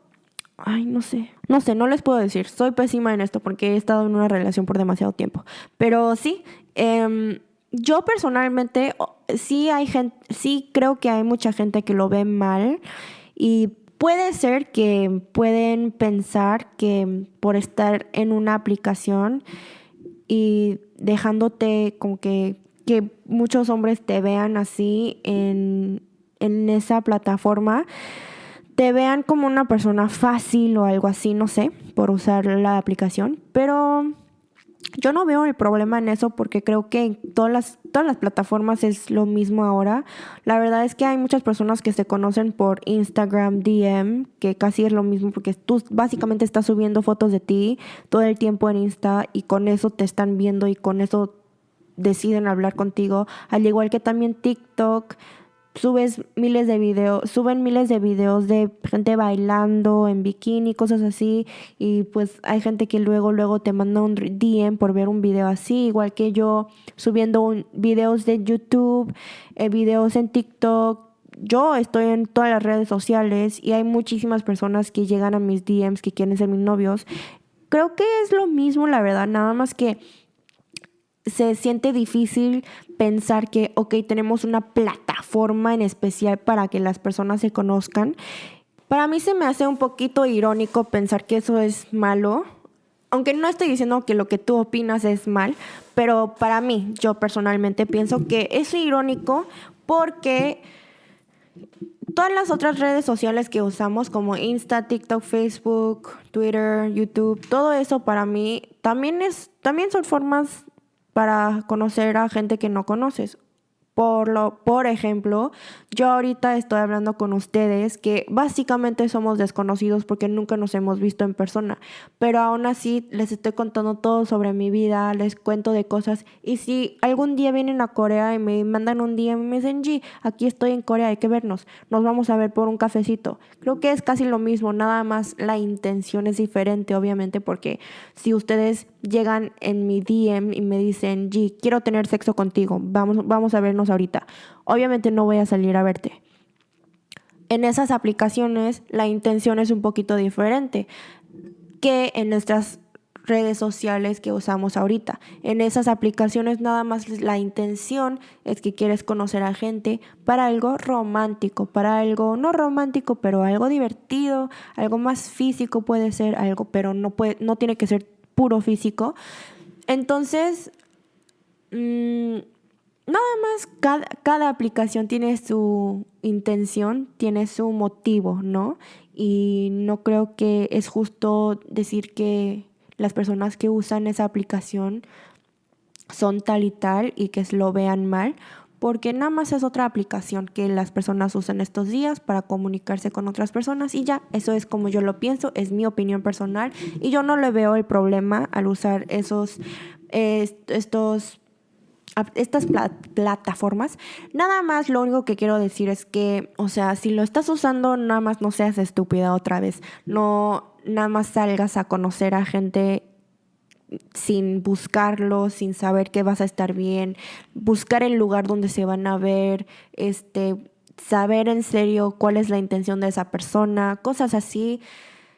Ay, no sé. No sé, no les puedo decir. Soy pésima en esto porque he estado en una relación por demasiado tiempo. Pero sí, em, yo personalmente sí hay gente, sí creo que hay mucha gente que lo ve mal y puede ser que pueden pensar que por estar en una aplicación y dejándote como que, que muchos hombres te vean así en, en esa plataforma, te vean como una persona fácil o algo así, no sé, por usar la aplicación, pero yo no veo el problema en eso porque creo que en todas las, todas las plataformas es lo mismo ahora. La verdad es que hay muchas personas que se conocen por Instagram, DM, que casi es lo mismo porque tú básicamente estás subiendo fotos de ti todo el tiempo en Insta y con eso te están viendo y con eso deciden hablar contigo. Al igual que también TikTok subes miles de videos, suben miles de videos de gente bailando en bikini, cosas así, y pues hay gente que luego, luego te manda un DM por ver un video así, igual que yo subiendo videos de YouTube, eh, videos en TikTok. Yo estoy en todas las redes sociales y hay muchísimas personas que llegan a mis DMs que quieren ser mis novios. Creo que es lo mismo, la verdad, nada más que se siente difícil pensar que, ok, tenemos una plataforma en especial para que las personas se conozcan. Para mí se me hace un poquito irónico pensar que eso es malo, aunque no estoy diciendo que lo que tú opinas es mal, pero para mí, yo personalmente pienso que es irónico porque todas las otras redes sociales que usamos como Insta, TikTok, Facebook, Twitter, YouTube, todo eso para mí también es también son formas para conocer a gente que no conoces. Por, lo, por ejemplo, yo ahorita estoy hablando con ustedes que básicamente somos desconocidos porque nunca nos hemos visto en persona, pero aún así les estoy contando todo sobre mi vida, les cuento de cosas y si algún día vienen a Corea y me mandan un día y me dicen, G, aquí estoy en Corea, hay que vernos, nos vamos a ver por un cafecito. Creo que es casi lo mismo, nada más la intención es diferente, obviamente, porque si ustedes llegan en mi DM y me dicen, G, quiero tener sexo contigo, vamos, vamos a vernos ahorita. Obviamente no voy a salir a verte. En esas aplicaciones la intención es un poquito diferente que en nuestras redes sociales que usamos ahorita. En esas aplicaciones nada más la intención es que quieres conocer a gente para algo romántico, para algo no romántico, pero algo divertido, algo más físico puede ser algo, pero no puede no tiene que ser puro físico. Entonces, mm, nada más, cada, cada, aplicación tiene su intención, tiene su motivo, ¿no? Y no creo que es justo decir que las personas que usan esa aplicación son tal y tal y que lo vean mal, porque nada más es otra aplicación que las personas usan estos días para comunicarse con otras personas y ya, eso es como yo lo pienso, es mi opinión personal y yo no le veo el problema al usar esos, estos estas plataformas. Nada más lo único que quiero decir es que, o sea, si lo estás usando, nada más no seas estúpida otra vez. No, nada más salgas a conocer a gente sin buscarlo, sin saber que vas a estar bien, buscar el lugar donde se van a ver, este, saber en serio cuál es la intención de esa persona, cosas así.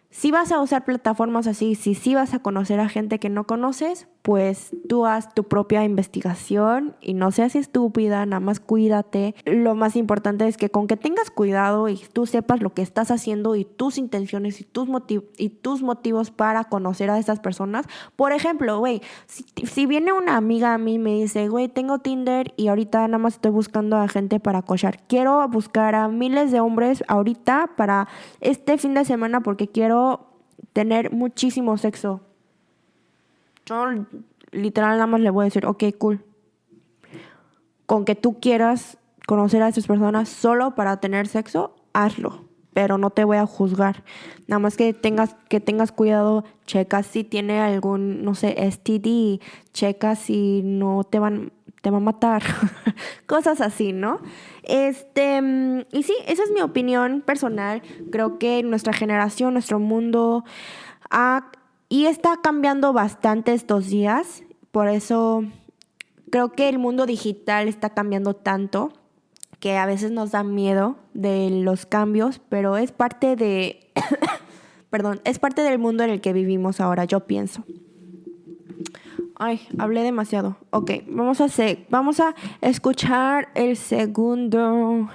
Si vas a usar plataformas así, si sí vas a conocer a gente que no conoces, pues tú haz tu propia investigación y no seas estúpida, nada más cuídate. Lo más importante es que con que tengas cuidado y tú sepas lo que estás haciendo y tus intenciones y tus, y tus motivos para conocer a esas personas. Por ejemplo, güey, si, viene una amiga a mí y me dice, güey, tengo Tinder y ahorita nada más estoy buscando a gente para cochar. Quiero buscar a miles de hombres ahorita para este fin de semana porque quiero tener muchísimo sexo yo literal nada más le voy a decir, ok, cool. Con que tú quieras conocer a esas personas solo para tener sexo, hazlo. Pero no te voy a juzgar. Nada más que tengas, que tengas cuidado, checa si tiene algún, no sé, STD, checa si no te van, te va a matar. Cosas así, ¿no? Este, y sí, esa es mi opinión personal. Creo que nuestra generación, nuestro mundo ha y está cambiando bastante estos días, por eso creo que el mundo digital está cambiando tanto que a veces nos da miedo de los cambios, pero es parte de, perdón, es parte del mundo en el que vivimos ahora, yo pienso. Ay, hablé demasiado. Ok, vamos a hacer, vamos a escuchar el segundo.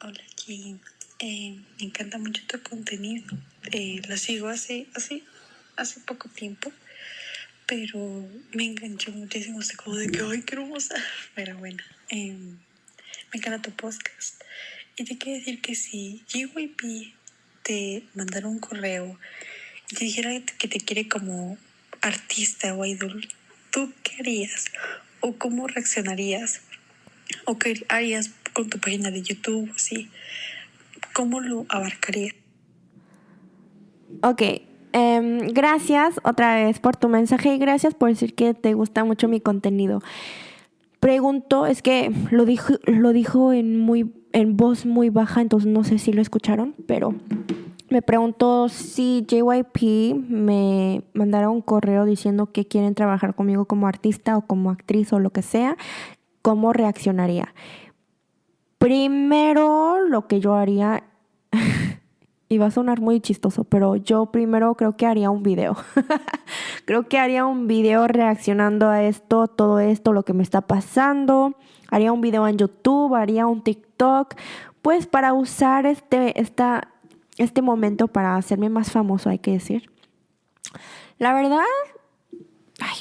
Hola, Jim. Eh, me encanta mucho tu contenido. Eh, lo sigo así, así hace poco tiempo, pero me enganchó muchísimo ese como de que, ay, qué hermosa. Pero bueno, em, me encanta tu podcast. Y te quiero decir que si JYP te mandara un correo y te dijera que te quiere como artista o idol, ¿tú qué harías? ¿O cómo reaccionarías? ¿O qué harías con tu página de YouTube? Así, ¿Cómo lo abarcarías? Ok, Em, gracias otra vez por tu mensaje y gracias por decir que te gusta mucho mi contenido. Pregunto, es que lo dijo, lo dijo en, muy, en voz muy baja, entonces no sé si lo escucharon, pero me preguntó si JYP me mandara un correo diciendo que quieren trabajar conmigo como artista o como actriz o lo que sea, ¿cómo reaccionaría? Primero, lo que yo haría y va a sonar muy chistoso, pero yo primero creo que haría un video. creo que haría un video reaccionando a esto, todo esto, lo que me está pasando. Haría un video en YouTube, haría un TikTok, pues para usar este, esta, este momento para hacerme más famoso, hay que decir. La verdad,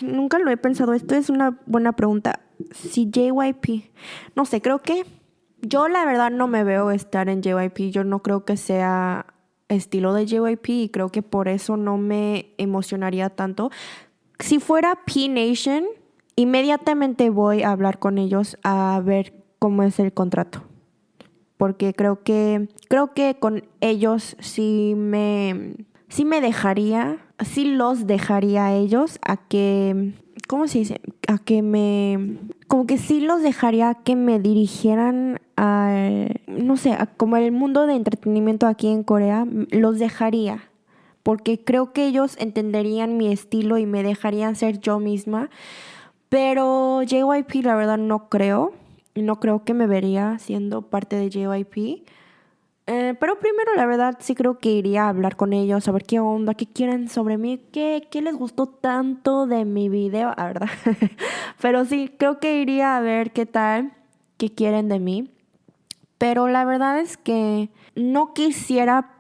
nunca lo he pensado. Esto es una buena pregunta. Si JYP, no sé, creo que yo la verdad no me veo estar en JYP. Yo no creo que sea estilo de JYP y creo que por eso no me emocionaría tanto. Si fuera P Nation, inmediatamente voy a hablar con ellos a ver cómo es el contrato. Porque creo que creo que con ellos sí me sí me dejaría, sí los dejaría a ellos a que ¿cómo se dice? A que me como que sí los dejaría que me dirigieran a, no sé, como el mundo de entretenimiento aquí en Corea, los dejaría, porque creo que ellos entenderían mi estilo y me dejarían ser yo misma. Pero JYP la verdad no creo, no creo que me vería siendo parte de JYP. Eh, pero primero, la verdad, sí creo que iría a hablar con ellos, a ver qué onda, qué quieren sobre mí, qué, qué les gustó tanto de mi video, la verdad. pero sí, creo que iría a ver qué tal, qué quieren de mí. Pero la verdad es que no quisiera,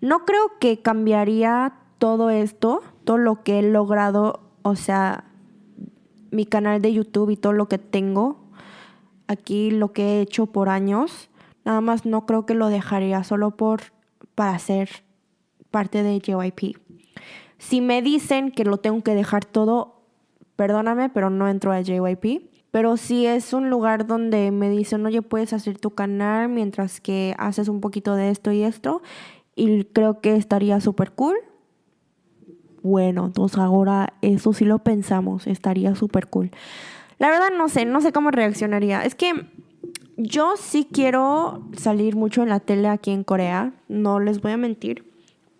no creo que cambiaría todo esto, todo lo que he logrado, o sea, mi canal de YouTube y todo lo que tengo, aquí lo que he hecho por años Nada más no creo que lo dejaría solo por para ser parte de JYP. Si me dicen que lo tengo que dejar todo, perdóname, pero no entro a JYP. Pero si es un lugar donde me dicen, oye, puedes hacer tu canal mientras que haces un poquito de esto y esto, y creo que estaría súper cool. Bueno, entonces ahora eso sí lo pensamos, estaría súper cool. La verdad no sé, no sé cómo reaccionaría. Es que yo sí quiero salir mucho en la tele aquí en Corea, no les voy a mentir,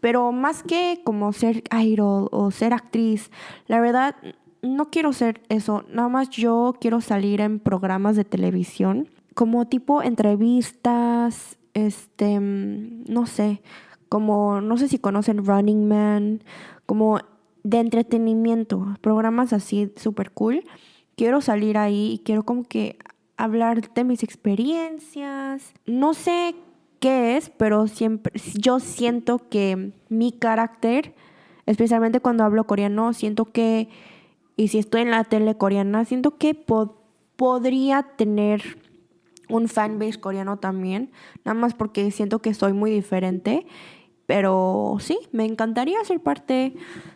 pero más que como ser idol o ser actriz, la verdad no quiero ser eso, nada más yo quiero salir en programas de televisión como tipo entrevistas, este, no sé, como, no sé si conocen Running Man, como de entretenimiento, programas así súper cool. Quiero salir ahí y quiero como que hablar de mis experiencias. No sé qué es, pero siempre yo siento que mi carácter, especialmente cuando hablo coreano, siento que, y si estoy en la tele coreana, siento que podría tener un fanbase coreano también, nada más porque siento que soy muy diferente. Pero sí, me encantaría ser parte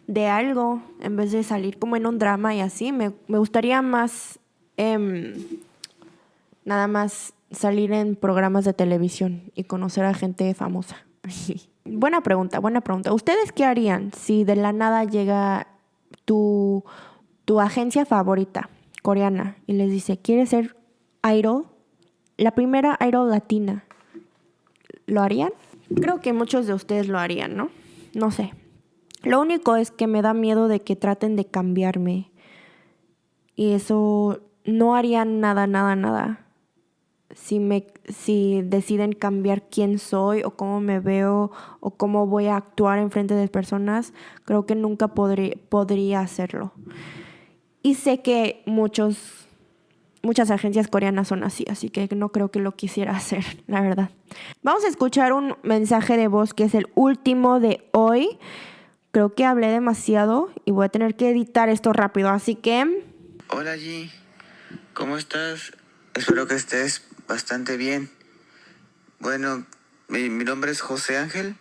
de algo en vez de salir como en un drama y así. Me, gustaría más, em, nada más salir en programas de televisión y conocer a gente famosa. buena pregunta, buena pregunta. ¿Ustedes qué harían si de la nada llega tu, tu agencia favorita coreana y les dice, ¿quieres ser idol? La primera idol latina. ¿Lo harían? Creo que muchos de ustedes lo harían, ¿no? No sé. Lo único es que me da miedo de que traten de cambiarme. Y eso no haría nada, nada, nada. Si, me, si deciden cambiar quién soy o cómo me veo o cómo voy a actuar en frente de personas, creo que nunca podría hacerlo. Y sé que muchos muchas agencias coreanas son así, así que no creo que lo quisiera hacer, la verdad. Vamos a escuchar un mensaje de voz que es el último de hoy. Creo que hablé demasiado y voy a tener que editar esto rápido, así que... Hola G, ¿cómo estás? Espero que estés bastante bien. Bueno, mi, mi nombre es José Ángel.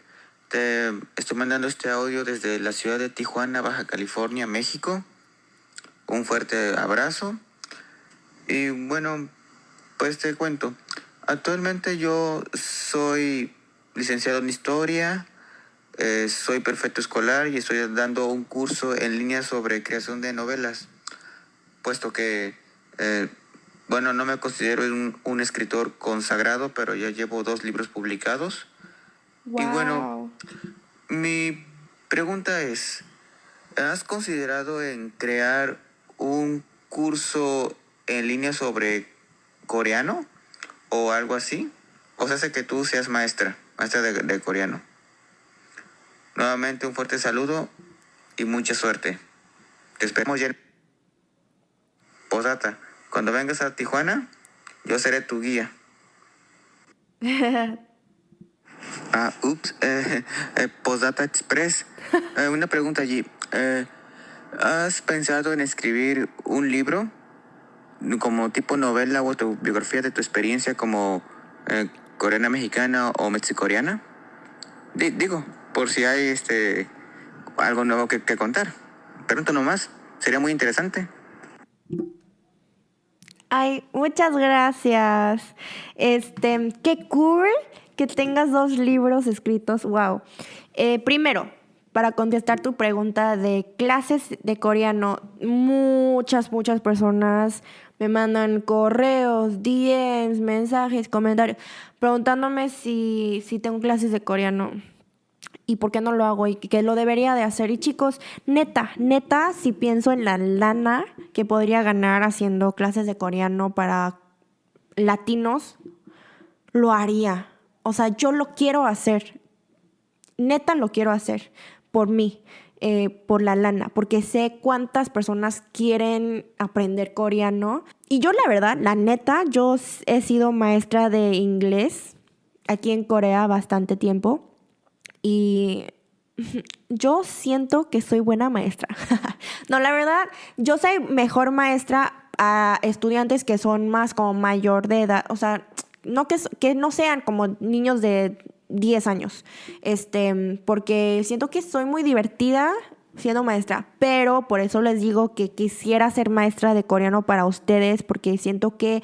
Te estoy mandando este audio desde la ciudad de Tijuana, Baja California, México. Un fuerte abrazo y bueno, pues te cuento. Actualmente yo soy licenciado en historia, eh, soy perfecto escolar y estoy dando un curso en línea sobre creación de novelas, puesto que, eh, bueno, no me considero un, un, escritor consagrado, pero ya llevo dos libros publicados. Y bueno, mi pregunta es, ¿has considerado en crear un curso en línea sobre coreano o algo así. O sea, hace que tú seas maestra, maestra de, coreano. Nuevamente un fuerte saludo y mucha suerte. Te esperamos ya. Posata, cuando vengas a Tijuana, yo seré tu guía. ah, ups, eh, eh, Posata Express. Eh, una pregunta allí. ¿Has pensado en escribir un libro? como tipo novela o autobiografía de tu experiencia como eh, coreana mexicana o mexicoreana? digo, por si hay este algo nuevo que, que contar. Pregunta nomás, sería muy interesante. Ay, muchas gracias. Este, qué cool que tengas dos libros escritos. Wow. Eh, primero, para contestar tu pregunta de clases de coreano, muchas, muchas personas me mandan correos, DMs, mensajes, comentarios, preguntándome si, si tengo clases de coreano y por qué no lo hago y que lo debería de hacer. Y chicos, neta, neta, si pienso en la lana que podría ganar haciendo clases de coreano para latinos, lo haría. O sea, yo lo quiero hacer. Neta lo quiero hacer por mí, eh, por la lana, porque sé cuántas personas quieren aprender coreano. Y yo la verdad, la neta, yo he sido maestra de inglés aquí en Corea bastante tiempo y yo siento que soy buena maestra. no, la verdad, yo soy mejor maestra a estudiantes que son más como mayor de edad, o sea, no que, que no sean como niños de 10 años. Este, porque siento que soy muy divertida siendo maestra, pero por eso les digo que quisiera ser maestra de coreano para ustedes porque siento que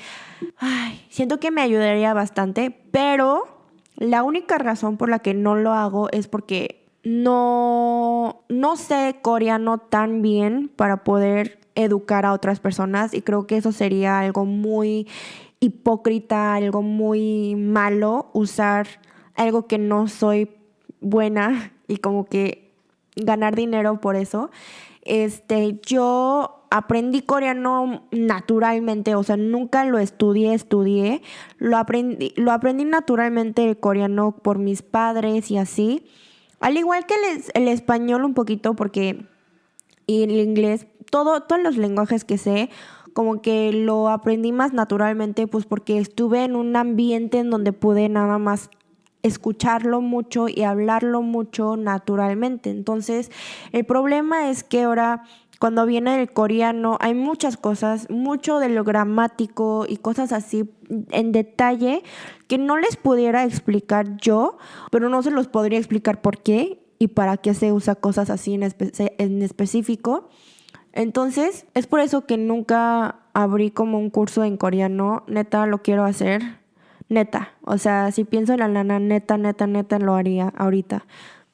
ay, siento que me ayudaría bastante, pero la única razón por la que no lo hago es porque no no sé coreano tan bien para poder educar a otras personas y creo que eso sería algo muy hipócrita, algo muy malo usar algo que no soy buena y como que ganar dinero por eso. Este, yo aprendí coreano naturalmente, o sea, nunca lo estudié, estudié, lo aprendí, lo aprendí naturalmente el coreano por mis padres y así. Al igual que el, español un poquito, porque y el inglés, todo, todos los lenguajes que sé, como que lo aprendí más naturalmente, pues porque estuve en un ambiente en donde pude nada más escucharlo mucho y hablarlo mucho naturalmente. Entonces, el problema es que ahora cuando viene el coreano hay muchas cosas, mucho de lo gramático y cosas así en detalle que no les pudiera explicar yo, pero no se los podría explicar por qué y para qué se usa cosas así en, en específico. Entonces, es por eso que nunca abrí como un curso en coreano, neta lo quiero hacer neta. O sea, si pienso en la lana, neta, neta, neta, lo haría ahorita.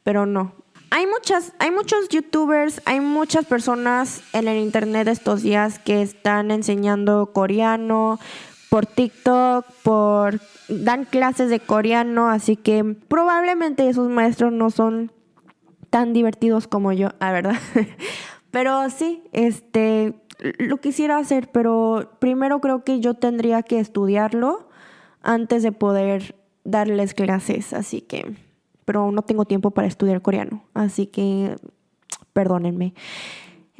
Pero no. Hay muchas, hay muchos youtubers, hay muchas personas en el internet estos días que están enseñando coreano por TikTok, por dan clases de coreano, así que probablemente esos maestros no son tan divertidos como yo, la verdad. pero sí, este lo quisiera hacer, pero primero creo que yo tendría que estudiarlo antes de poder darles clases, así que, pero no tengo tiempo para estudiar coreano, así que perdónenme.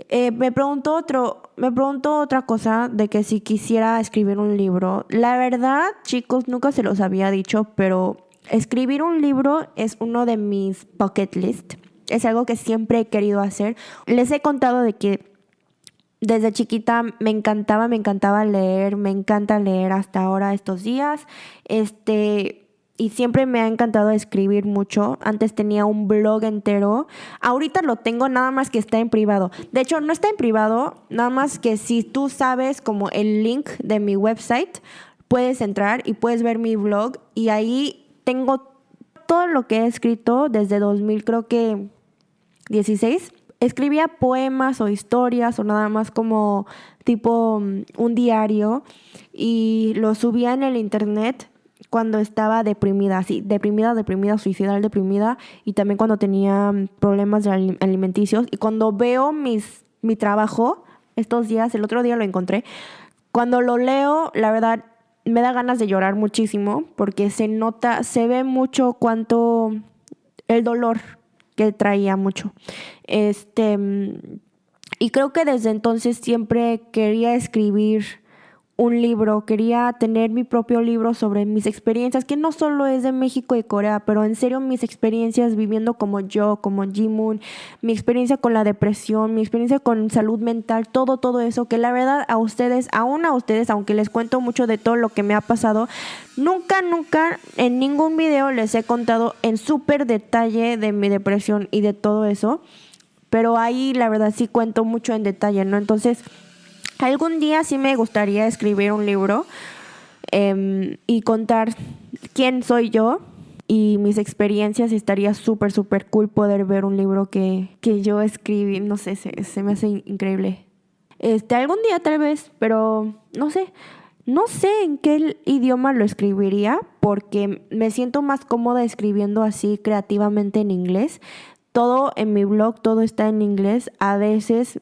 Eh, me preguntó otro, me preguntó otra cosa de que si quisiera escribir un libro. La verdad, chicos, nunca se los había dicho, pero escribir un libro es uno de mis bucket list. Es algo que siempre he querido hacer. Les he contado de que desde chiquita me encantaba, me encantaba leer, me encanta leer hasta ahora estos días. Este, y siempre me ha encantado escribir mucho. Antes tenía un blog entero. Ahorita lo tengo nada más que está en privado. De hecho, no está en privado, nada más que si tú sabes como el link de mi website, puedes entrar y puedes ver mi blog y ahí tengo todo lo que he escrito desde 2000 creo que 16 escribía poemas o historias o nada más como tipo mm, un diario y lo subía en el internet cuando estaba deprimida, así, deprimida, deprimida, suicidal, deprimida y también cuando tenía mm, problemas alimenticios y cuando veo mis, mi trabajo estos días, el otro día lo encontré, cuando lo leo, la verdad me da ganas de llorar muchísimo porque se nota, se ve mucho cuánto el dolor que traía mucho. Este, y creo que desde entonces siempre quería escribir un libro, quería tener mi propio libro sobre mis experiencias, que no solo es de México y Corea, pero en serio mis experiencias viviendo como yo, como Jimun, mi experiencia con la depresión, mi experiencia con salud mental, todo, todo eso, que la verdad a ustedes, aún a ustedes, aunque les cuento mucho de todo lo que me ha pasado, nunca, nunca en ningún video les he contado en súper detalle de mi depresión y de todo eso, pero ahí la verdad sí cuento mucho en detalle, ¿no? Entonces... Algún día sí me gustaría escribir un libro em, y contar quién soy yo y mis experiencias. Estaría súper, súper cool poder ver un libro que, yo escribí. No sé, se, me hace increíble. Este, algún día tal vez, pero no sé. No sé en qué idioma lo escribiría porque me siento más cómoda escribiendo así creativamente en inglés. Todo en mi blog, todo está en inglés. A veces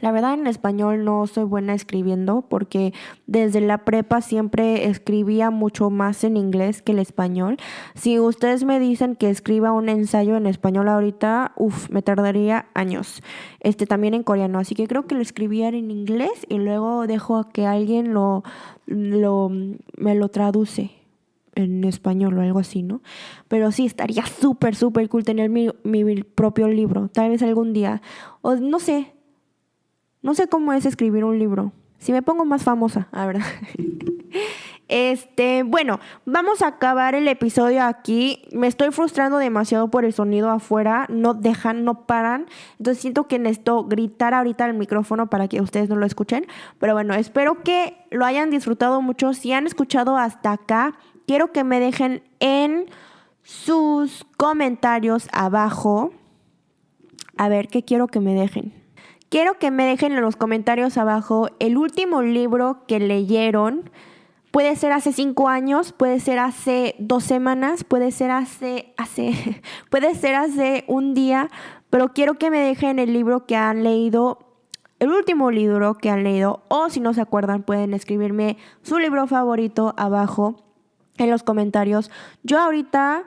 la verdad en español no soy buena escribiendo porque desde la prepa siempre escribía mucho más en inglés que el español. Si ustedes me dicen que escriba un ensayo en español ahorita, uff, me tardaría años. Este también en coreano, así que creo que lo escribía en inglés y luego dejo a que alguien lo, lo me lo traduce en español o algo así, ¿no? Pero sí, estaría súper, súper cool tener mi, mi propio libro, tal vez algún día. O no sé, no sé cómo es escribir un libro. Si me pongo más famosa, a ver. Este, bueno, vamos a acabar el episodio aquí. Me estoy frustrando demasiado por el sonido afuera. No dejan, no paran. Entonces siento que necesito gritar ahorita al micrófono para que ustedes no lo escuchen. Pero bueno, espero que lo hayan disfrutado mucho. Si han escuchado hasta acá, quiero que me dejen en sus comentarios abajo. A ver, ¿qué quiero que me dejen? Quiero que me dejen en los comentarios abajo el último libro que leyeron. Puede ser hace cinco años, puede ser hace dos semanas, puede ser hace, hace, puede ser hace un día, pero quiero que me dejen el libro que han leído el último libro que han leído o si no se acuerdan pueden escribirme su libro favorito abajo en los comentarios. Yo ahorita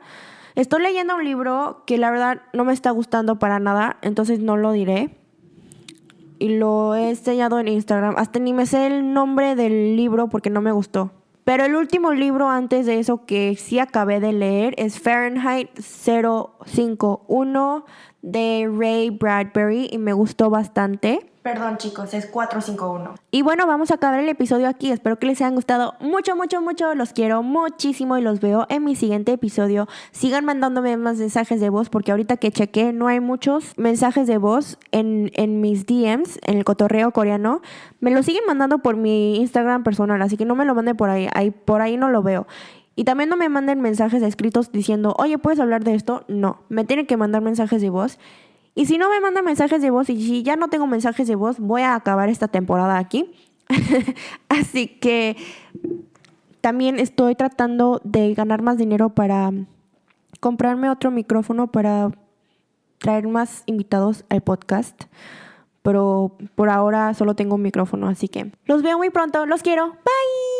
estoy leyendo un libro que la verdad no me está gustando para nada, entonces no lo diré. Y lo he enseñado en Instagram. Hasta ni me sé el nombre del libro porque no me gustó. Pero el último libro antes de eso que sí acabé de leer es Fahrenheit 051 de Ray Bradbury y me gustó bastante. Perdón chicos, es 451. Y bueno, vamos a acabar el episodio aquí. Espero que les hayan gustado mucho, mucho, mucho. Los quiero muchísimo y los veo en mi siguiente episodio. Sigan mandándome más mensajes de voz porque ahorita que chequé no hay muchos mensajes de voz en, en mis DMs, en el cotorreo coreano. Me lo siguen mandando por mi Instagram personal, así que no me lo manden por ahí. ahí por ahí no lo veo. Y también no me manden mensajes escritos diciendo, oye, ¿puedes hablar de esto? No, me tienen que mandar mensajes de voz. Y si no me mandan mensajes de voz y si ya no tengo mensajes de voz, voy a acabar esta temporada aquí. Así que también estoy tratando de ganar más dinero para comprarme otro micrófono para traer más invitados al podcast. Pero por ahora solo tengo un micrófono, así que los veo muy pronto. Los quiero. Bye.